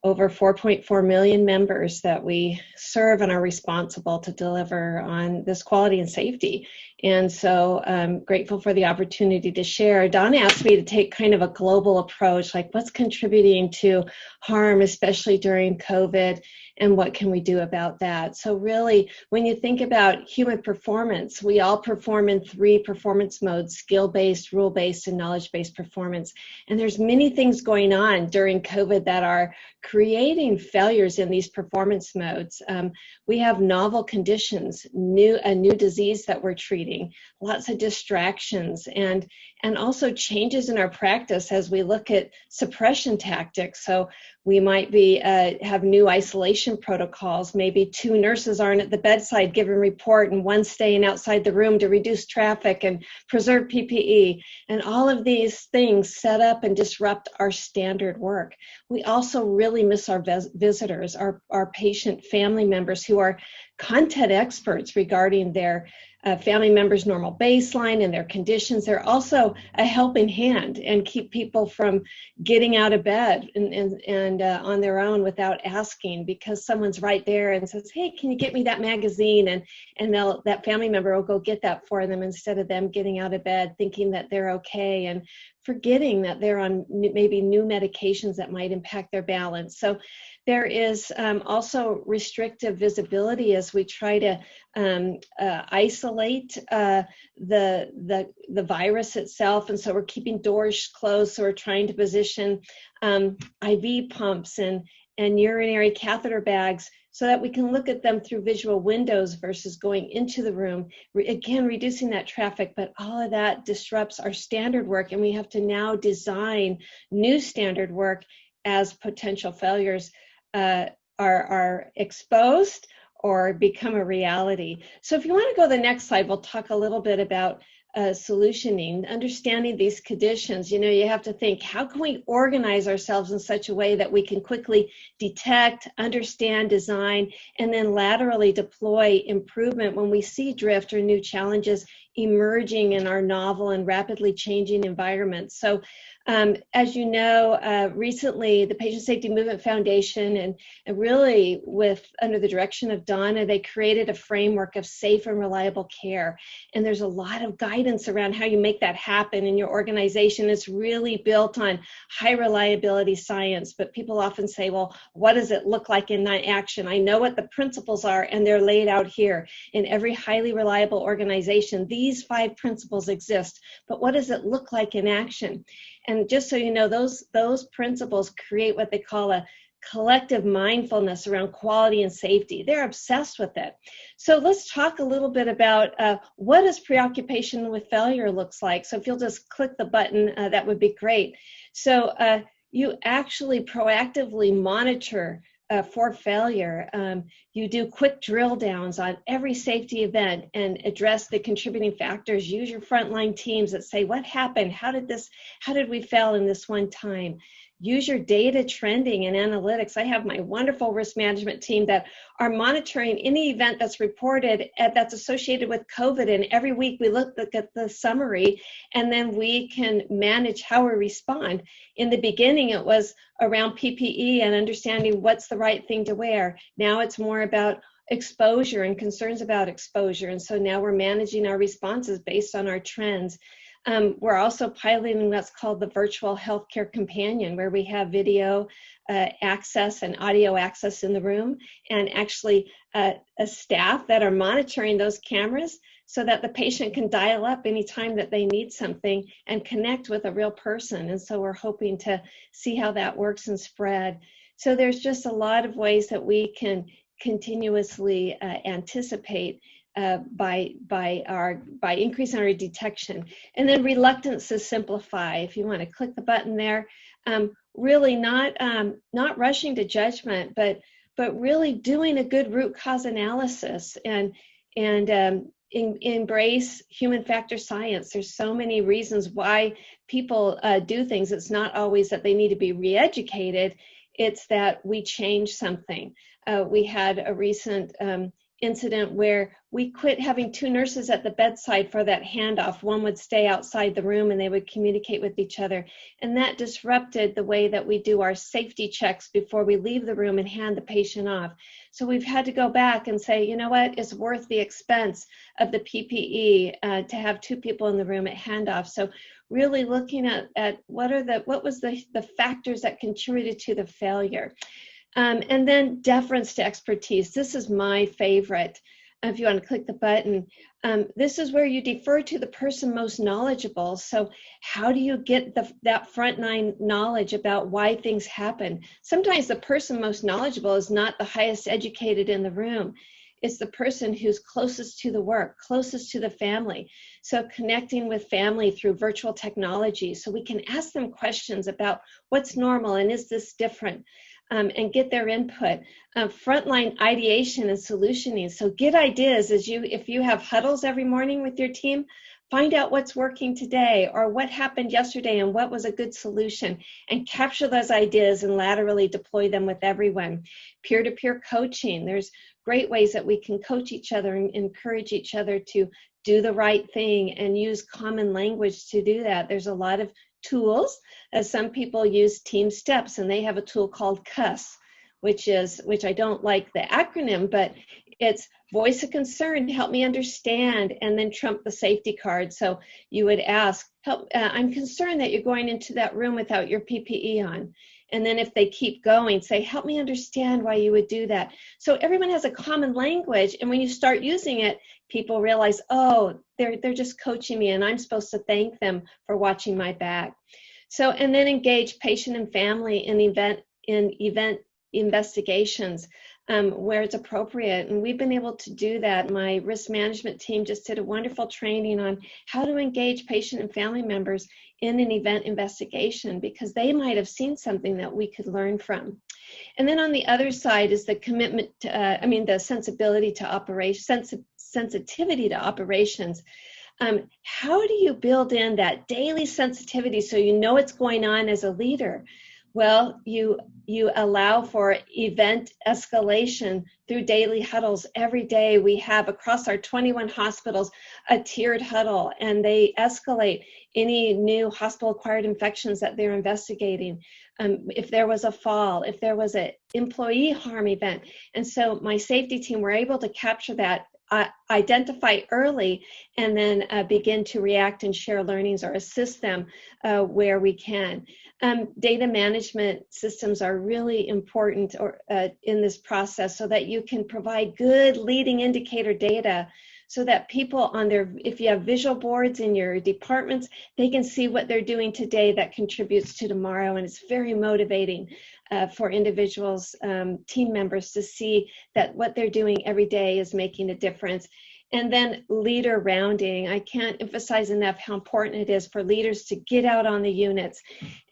over 4.4 million members that we serve and are responsible to deliver on this quality and safety. And so I'm grateful for the opportunity to share. Don asked me to take kind of a global approach, like what's contributing to harm, especially during COVID, and what can we do about that? So really, when you think about human performance, we all perform in three performance modes, skill-based, rule-based, and knowledge-based performance. And there's many things going on during COVID that are creating failures in these performance modes. Um, we have novel conditions, new a new disease that we're treating, lots of distractions, and and also changes in our practice as we look at suppression tactics. So we might be uh, have new isolation protocols. Maybe two nurses aren't at the bedside giving report and one staying outside the room to reduce traffic and preserve PPE. And all of these things set up and disrupt our standard work. We also really miss our vis visitors, our, our patient family members who are content experts regarding their uh, family members' normal baseline and their conditions. They're also a helping hand and keep people from getting out of bed and, and, and uh, on their own without asking because someone's right there and says, hey, can you get me that magazine? And, and they'll, that family member will go get that for them instead of them getting out of bed thinking that they're okay and forgetting that they're on maybe new medications that might impact their balance. So there is um, also restrictive visibility as we try to um, uh, isolate uh, the, the, the virus itself. And so we're keeping doors closed. So we're trying to position um, IV pumps and, and urinary catheter bags so that we can look at them through visual windows versus going into the room. Again, reducing that traffic, but all of that disrupts our standard work and we have to now design new standard work as potential failures uh, are, are exposed or become a reality. So if you want to go to the next slide, we'll talk a little bit about uh, solutioning, understanding these conditions, you know, you have to think, how can we organize ourselves in such a way that we can quickly detect, understand, design, and then laterally deploy improvement when we see drift or new challenges emerging in our novel and rapidly changing environment. So um, as you know, uh, recently the Patient Safety Movement Foundation and, and, really with under the direction of Donna, they created a framework of safe and reliable care. And there's a lot of guidance around how you make that happen in your organization. It's really built on high reliability science, but people often say, well, what does it look like in action? I know what the principles are and they're laid out here. In every highly reliable organization, five principles exist, but what does it look like in action? And just so you know, those, those principles create what they call a collective mindfulness around quality and safety. They're obsessed with it. So let's talk a little bit about uh, what does preoccupation with failure looks like. So if you'll just click the button, uh, that would be great. So uh, you actually proactively monitor uh, for failure. Um, you do quick drill downs on every safety event and address the contributing factors. Use your frontline teams that say, what happened? How did this, how did we fail in this one time? Use your data trending and analytics. I have my wonderful risk management team that are monitoring any event that's reported at, that's associated with COVID. And every week we look at the summary and then we can manage how we respond. In the beginning, it was around PPE and understanding what's the right thing to wear. Now it's more about exposure and concerns about exposure. And so now we're managing our responses based on our trends. Um, we're also piloting what's called the virtual healthcare companion, where we have video uh, access and audio access in the room, and actually uh, a staff that are monitoring those cameras so that the patient can dial up anytime that they need something and connect with a real person. And so we're hoping to see how that works and spread. So there's just a lot of ways that we can continuously uh, anticipate uh, by by our by increasing our detection. And then reluctance to simplify if you want to click the button there. Um, really not um, not rushing to judgment but but really doing a good root cause analysis and and um, in, embrace human factor science. There's so many reasons why people uh, do things. It's not always that they need to be re-educated. It's that we change something. Uh, we had a recent um, incident where we quit having two nurses at the bedside for that handoff. One would stay outside the room and they would communicate with each other. And that disrupted the way that we do our safety checks before we leave the room and hand the patient off. So we've had to go back and say, you know what, it's worth the expense of the PPE uh, to have two people in the room at handoff. So really looking at, at what are the what was the, the factors that contributed to the failure. Um, and then deference to expertise. This is my favorite. If you want to click the button, um, this is where you defer to the person most knowledgeable. So how do you get the, that frontline knowledge about why things happen? Sometimes the person most knowledgeable is not the highest educated in the room. It's the person who's closest to the work, closest to the family. So connecting with family through virtual technology so we can ask them questions about what's normal and is this different? Um, and get their input. Uh, frontline ideation and solutioning. So get ideas as you, if you have huddles every morning with your team, find out what's working today or what happened yesterday and what was a good solution and capture those ideas and laterally deploy them with everyone. Peer-to-peer coaching. There's great ways that we can coach each other and encourage each other to do the right thing and use common language to do that. There's a lot of tools. As some people use TeamSTEPPS and they have a tool called CUS, which is, which I don't like the acronym, but it's voice of concern, help me understand, and then trump the safety card. So you would ask, help, uh, I'm concerned that you're going into that room without your PPE on. And then if they keep going, say, help me understand why you would do that. So everyone has a common language. And when you start using it, people realize, oh, they're, they're just coaching me and I'm supposed to thank them for watching my back. So, and then engage patient and family in event, in event investigations um, where it's appropriate. And we've been able to do that. My risk management team just did a wonderful training on how to engage patient and family members in an event investigation because they might have seen something that we could learn from. And then on the other side is the commitment, to, uh, I mean, the sensibility to operation, sens sensitivity to operations. um, how do you build in that daily sensitivity so you know what's going on as a leader? Well, you you allow for event escalation through daily huddles. Every day we have across our 21 hospitals a tiered huddle and they escalate any new hospital acquired infections that they're investigating. Um, if there was a fall, if there was an employee harm event. And so my safety team were able to capture that uh, identify early and then uh, begin to react and share learnings or assist them uh, where we can. Um, data management systems are really important or, uh, in this process so that you can provide good leading indicator data so that people on their, if you have visual boards in your departments, they can see what they're doing today that contributes to tomorrow. And it's very motivating uh, for individuals, um, team members to see that what they're doing every day is making a difference. And then leader rounding. I can't emphasize enough how important it is for leaders to get out on the units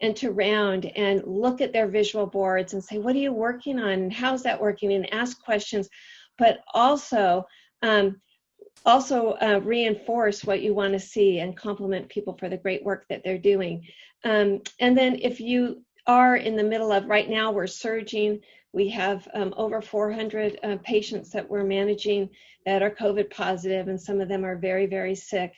and to round and look at their visual boards and say, what are you working on? How's that working? And ask questions, but also, um, also uh, reinforce what you want to see and compliment people for the great work that they're doing. Um, and then if you are in the middle of right now we're surging. We have um, over 400 uh, patients that we're managing that are covid positive and some of them are very very sick.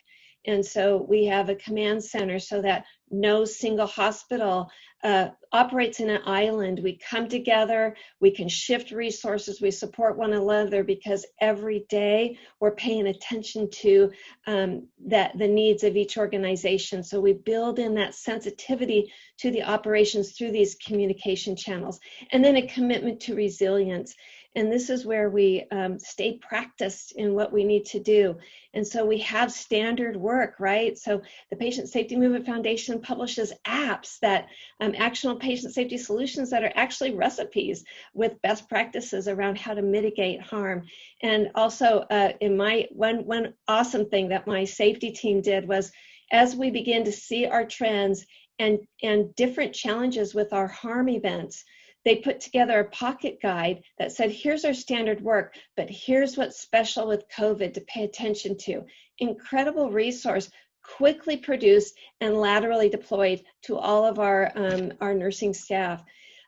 And so we have a command center so that no single hospital uh, operates in an island. We come together, we can shift resources, we support one another because every day we're paying attention to um, that the needs of each organization. So we build in that sensitivity to the operations through these communication channels. And then a commitment to resilience. And this is where we um, stay practiced in what we need to do. And so we have standard work, right? So the Patient Safety Movement Foundation publishes apps that um, actionable patient safety solutions that are actually recipes with best practices around how to mitigate harm. And also uh, in my, one, one awesome thing that my safety team did was as we begin to see our trends and, and different challenges with our harm events, they put together a pocket guide that said, here's our standard work, but here's what's special with COVID to pay attention to. Incredible resource, quickly produced and laterally deployed to all of our, um, our nursing staff.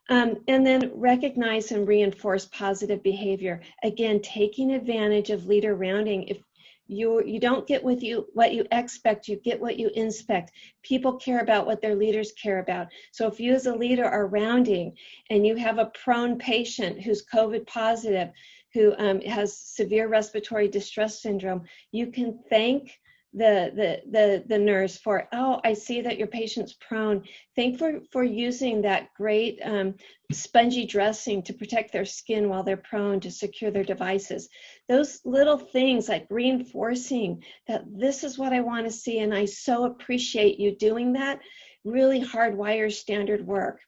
Um, and then recognize and reinforce positive behavior. Again, taking advantage of leader rounding. If you you don't get with you what you expect you get what you inspect. People care about what their leaders care about. So if you as a leader are rounding and you have a prone patient who's covid positive who um, has severe respiratory distress syndrome you can thank the, the, the, the nurse for, oh, I see that your patient's prone. Thank for, for using that great um, spongy dressing to protect their skin while they're prone to secure their devices. Those little things like reinforcing that this is what I want to see and I so appreciate you doing that really hardwire standard work.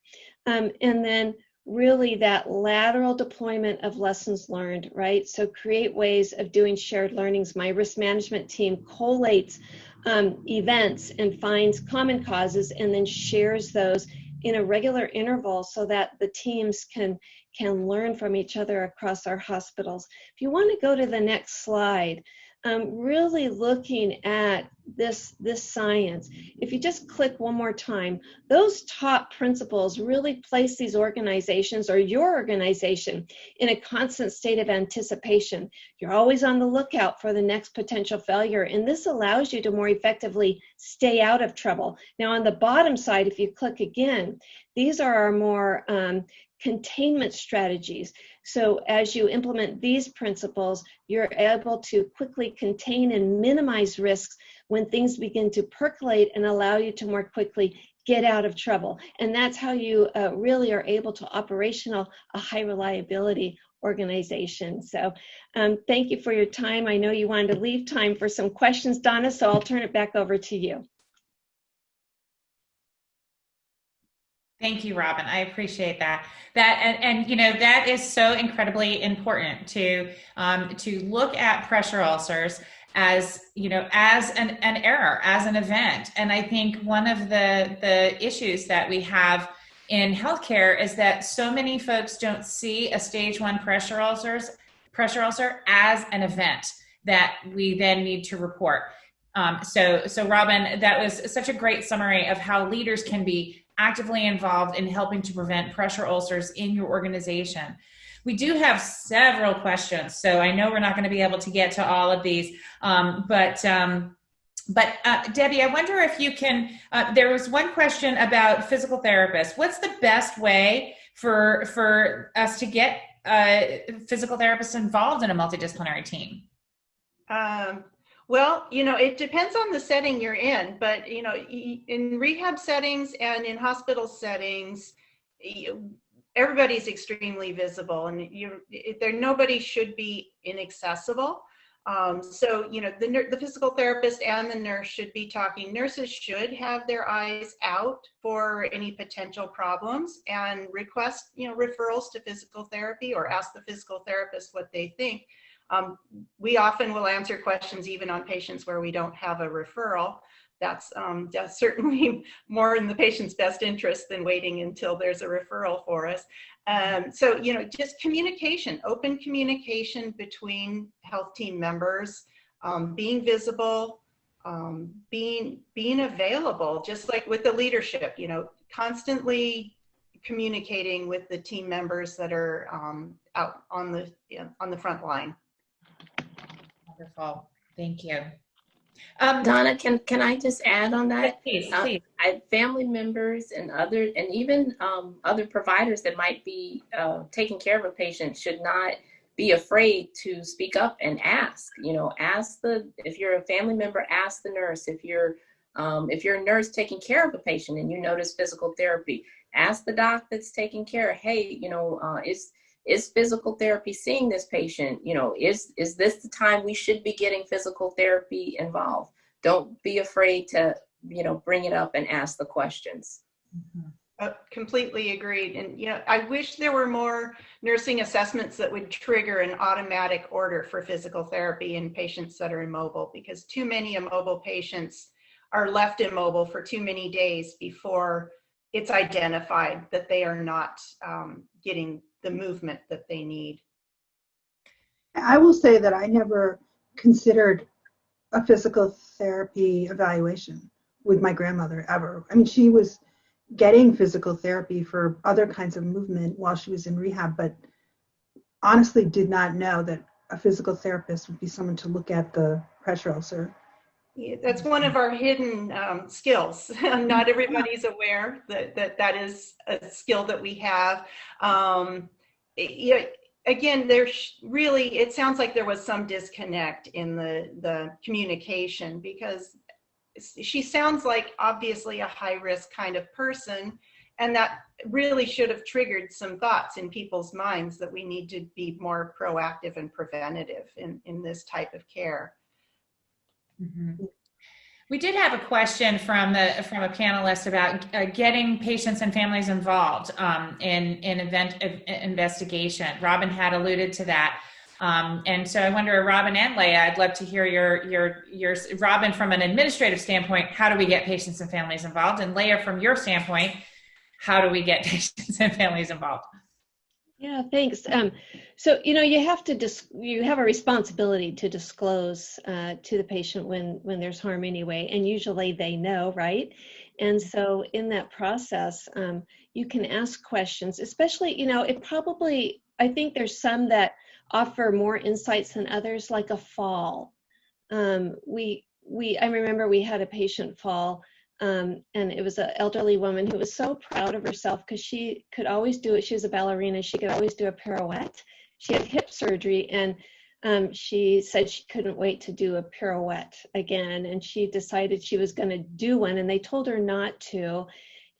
Um, and then really that lateral deployment of lessons learned, right? So create ways of doing shared learnings. My risk management team collates um, events and finds common causes and then shares those in a regular interval so that the teams can can learn from each other across our hospitals. If you want to go to the next slide, um, really looking at this, this science. If you just click one more time, those top principles really place these organizations or your organization in a constant state of anticipation. You're always on the lookout for the next potential failure, and this allows you to more effectively stay out of trouble. Now, on the bottom side, if you click again, these are our more um, containment strategies. So as you implement these principles, you're able to quickly contain and minimize risks when things begin to percolate and allow you to more quickly get out of trouble. And that's how you uh, really are able to operational a high reliability organization. So um, thank you for your time. I know you wanted to leave time for some questions, Donna, so I'll turn it back over to you. Thank you, Robin. I appreciate that. That and, and you know that is so incredibly important to um, to look at pressure ulcers as you know as an, an error as an event and i think one of the the issues that we have in healthcare is that so many folks don't see a stage one pressure ulcers pressure ulcer as an event that we then need to report Um, so, so Robin, that was such a great summary of how leaders can be actively involved in helping to prevent pressure ulcers in your organization. We do have several questions, so I know we're not going to be able to get to all of these, um, but um, but uh, Debbie, I wonder if you can. Uh, there was one question about physical therapists. What's the best way for for us to get uh, physical therapists involved in a multidisciplinary team? Um, well, you know, it depends on the setting you're in, but you know, in rehab settings and in hospital settings, everybody's extremely visible, and you there nobody should be inaccessible. Um, so, you know, the, the physical therapist and the nurse should be talking. Nurses should have their eyes out for any potential problems and request, you know, referrals to physical therapy or ask the physical therapist what they think. Um, we often will answer questions even on patients where we don't have a referral. That's, um, certainly more in the patient's best interest than waiting until there's a referral for us. Um, so, you know, just communication, open communication between health team members, um, being visible, um, being, being available, just like with the leadership, you know, constantly communicating with the team members that are um, out on the, on the front line. Wonderful. Thank you. Um, Donna, can can I just add on that? Please, uh, please. I, family members and other and even um, other providers that might be uh, taking care of a patient should not be afraid to speak up and ask. You know, ask the if you're a family member, ask the nurse. If you're um, if you're a nurse taking care of a patient and you notice physical therapy, ask the doc that's taking care. Hey, you know, uh, is is physical therapy seeing this patient? You know is is this the time we should be getting physical therapy involved? Don't be afraid to you know bring it up and ask the questions. Mm-hmm. uh, completely agreed. And you know i wish there were more nursing assessments that would trigger an automatic order for physical therapy in patients that are immobile because too many immobile patients are left immobile for too many days before it's identified that they are not um, getting the movement that they need. I will say that I never considered a physical therapy evaluation with my grandmother ever. I mean, she was getting physical therapy for other kinds of movement while she was in rehab, but honestly did not know that a physical therapist would be someone to look at the pressure ulcer. Yeah, that's one of our hidden um, skills. Not everybody's aware that, that that is a skill that we have. Um, you know, again, there's really, it sounds like there was some disconnect in the, the communication because she sounds like obviously a high risk kind of person. And that really should have triggered some thoughts in people's minds that we need to be more proactive and preventative in, in this type of care. Mm -hmm. We did have a question from the from a panelist about uh, getting patients and families involved um, in in event investigation. Robin had alluded to that, um, and so I wonder, Robin and Leah, I'd love to hear your your your Robin from an administrative standpoint. How do we get patients and families involved? And Leah, from your standpoint, how do we get patients and families involved? Yeah, thanks. Um, so you know you have to dis- you have a responsibility to disclose uh, to the patient when when there's harm anyway, and usually they know, right? And so in that process, um, you can ask questions, especially you know it probably I think there's some that offer more insights than others, like a fall. Um, we we I remember we had a patient fall um, and it was an elderly woman who was so proud of herself because she could always do it. She was a ballerina. She could always do a pirouette. She had hip surgery and um, she said she couldn't wait to do a pirouette again. And she decided she was going to do one and they told her not to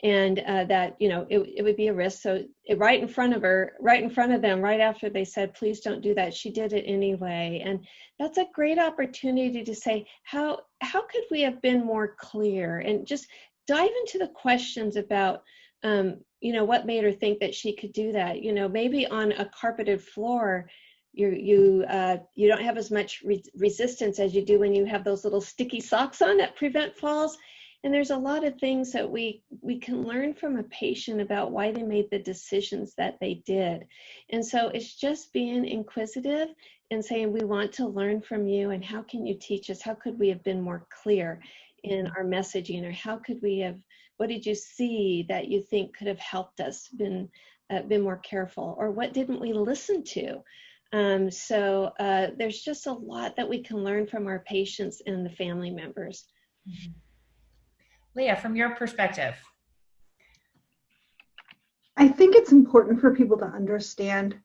and uh, that you know it, it would be a risk. So it, right in front of her right in front of them right after they said please don't do that she did it anyway. And that's a great opportunity to say how how could we have been more clear? And just dive into the questions about um, you know what made her think that she could do that. You know maybe on a carpeted floor you you uh, you don't have as much re resistance as you do when you have those little sticky socks on that prevent falls and there's a lot of things that we we can learn from a patient about why they made the decisions that they did and so it's just being inquisitive and saying, we want to learn from you and how can you teach us? How could we have been more clear in our messaging or how could we have, what did you see that you think could have helped us, been, uh, been more careful? Or what didn't we listen to? Um, so uh, there's just a lot that we can learn from our patients and the family members. Leah, from your perspective. I think it's important for people to understand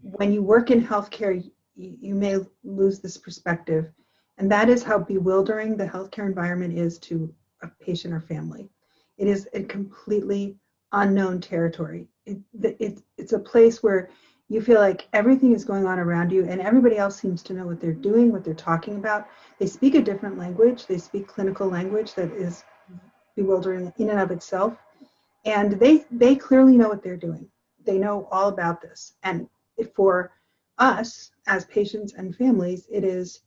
when you work in healthcare, you, may lose this perspective. And that is how bewildering the healthcare environment is to a patient or family. It is a completely unknown territory. It, it, it's a place where you feel like everything is going on around you and everybody else seems to know what they're doing, what they're talking about. They speak a different language. They speak clinical language that is bewildering in and of itself. And they, they clearly know what they're doing. They know all about this. And for us as patients and families, it is,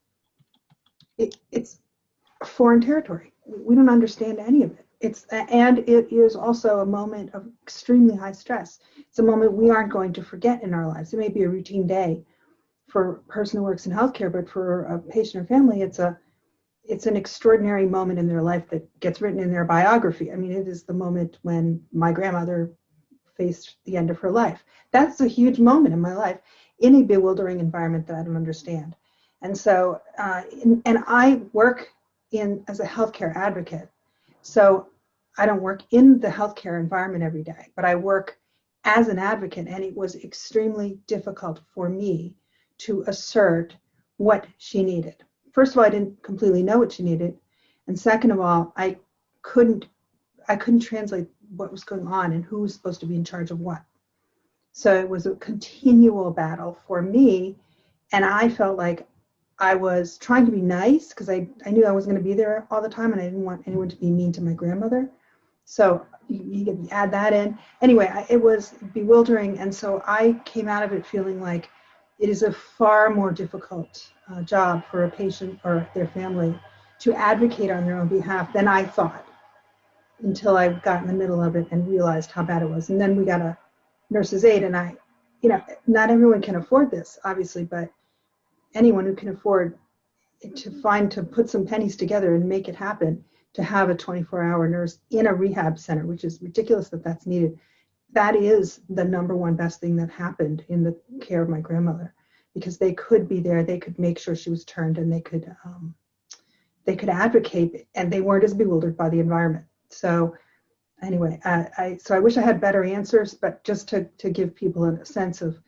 it, it's foreign territory. We don't understand any of it. It's, and it is also a moment of extremely high stress. It's a moment we aren't going to forget in our lives. It may be a routine day for a person who works in healthcare, but for a patient or family, it's a, it's an extraordinary moment in their life that gets written in their biography. I mean, it is the moment when my grandmother faced the end of her life. That's a huge moment in my life in a bewildering environment that I don't understand. And so, uh, in, and I work in as a healthcare advocate. So I don't work in the healthcare environment every day, but I work as an advocate, and it was extremely difficult for me to assert what she needed first of all, I didn't completely know what she needed, and second of all, I couldn't I couldn't translate what was going on and who was supposed to be in charge of what. So it was a continual battle for me, and I felt like I was trying to be nice because I, I knew I was going to be there all the time and I didn't want anyone to be mean to my grandmother. So you, you can add that in. Anyway, I, it was bewildering, and so I came out of it feeling like it is a far more difficult uh, job for a patient or their family to advocate on their own behalf than I thought until I got in the middle of it and realized how bad it was. And then we got a nurse's aide, and I, you know, not everyone can afford this, obviously, but anyone who can afford to find to put some pennies together and make it happen to have a 24 hour nurse in a rehab center, which is ridiculous that that's needed. That is the number one best thing that happened in the care of my grandmother because they could be there, they could make sure she was turned, and they could um, they could advocate, and they weren't as bewildered by the environment. So anyway, I, I so I wish I had better answers, but just to to give people a sense of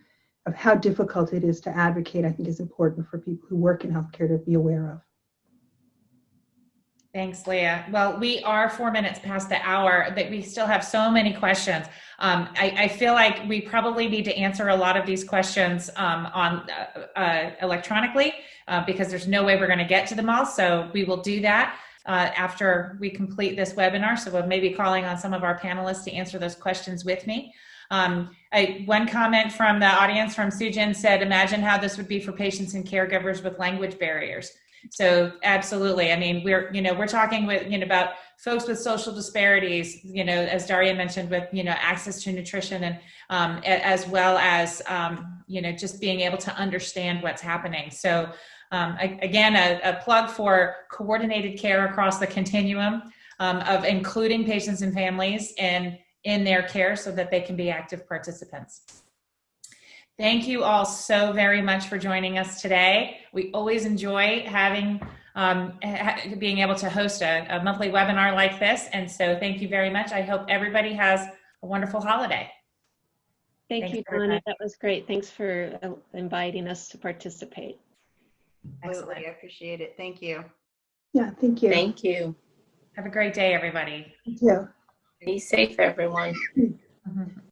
of how difficult it is to advocate, I think is important for people who work in healthcare to be aware of. Thanks, Leah. Well, we are four minutes past the hour, but we still have so many questions. Um, I, I, feel like we probably need to answer a lot of these questions um, on uh, uh, electronically uh, because there's no way we're going to get to them all. So we will do that uh, after we complete this webinar. So we'll maybe calling on some of our panelists to answer those questions with me. Um, I, one comment from the audience from Sujin said, imagine how this would be for patients and caregivers with language barriers. So absolutely. I mean, we're, you know, we're talking with, you know, about folks with social disparities, you know, as Daria mentioned with, you know, access to nutrition and um, as well as, um, you know, just being able to understand what's happening. So um, again, a, a, plug for coordinated care across the continuum um, of including patients and families in, in their care so that they can be active participants. Thank you all so very much for joining us today. We always enjoy having um, ha being able to host a, a, monthly webinar like this. And so thank you very much. I hope everybody has a wonderful holiday. Thank Thanks you, Donna. That was great. Thanks for uh, inviting us to participate. Absolutely. I appreciate it. Thank you. Yeah, thank you. Thank you. Have a great day, everybody. Thank you. Be safe, everyone. Mm -hmm.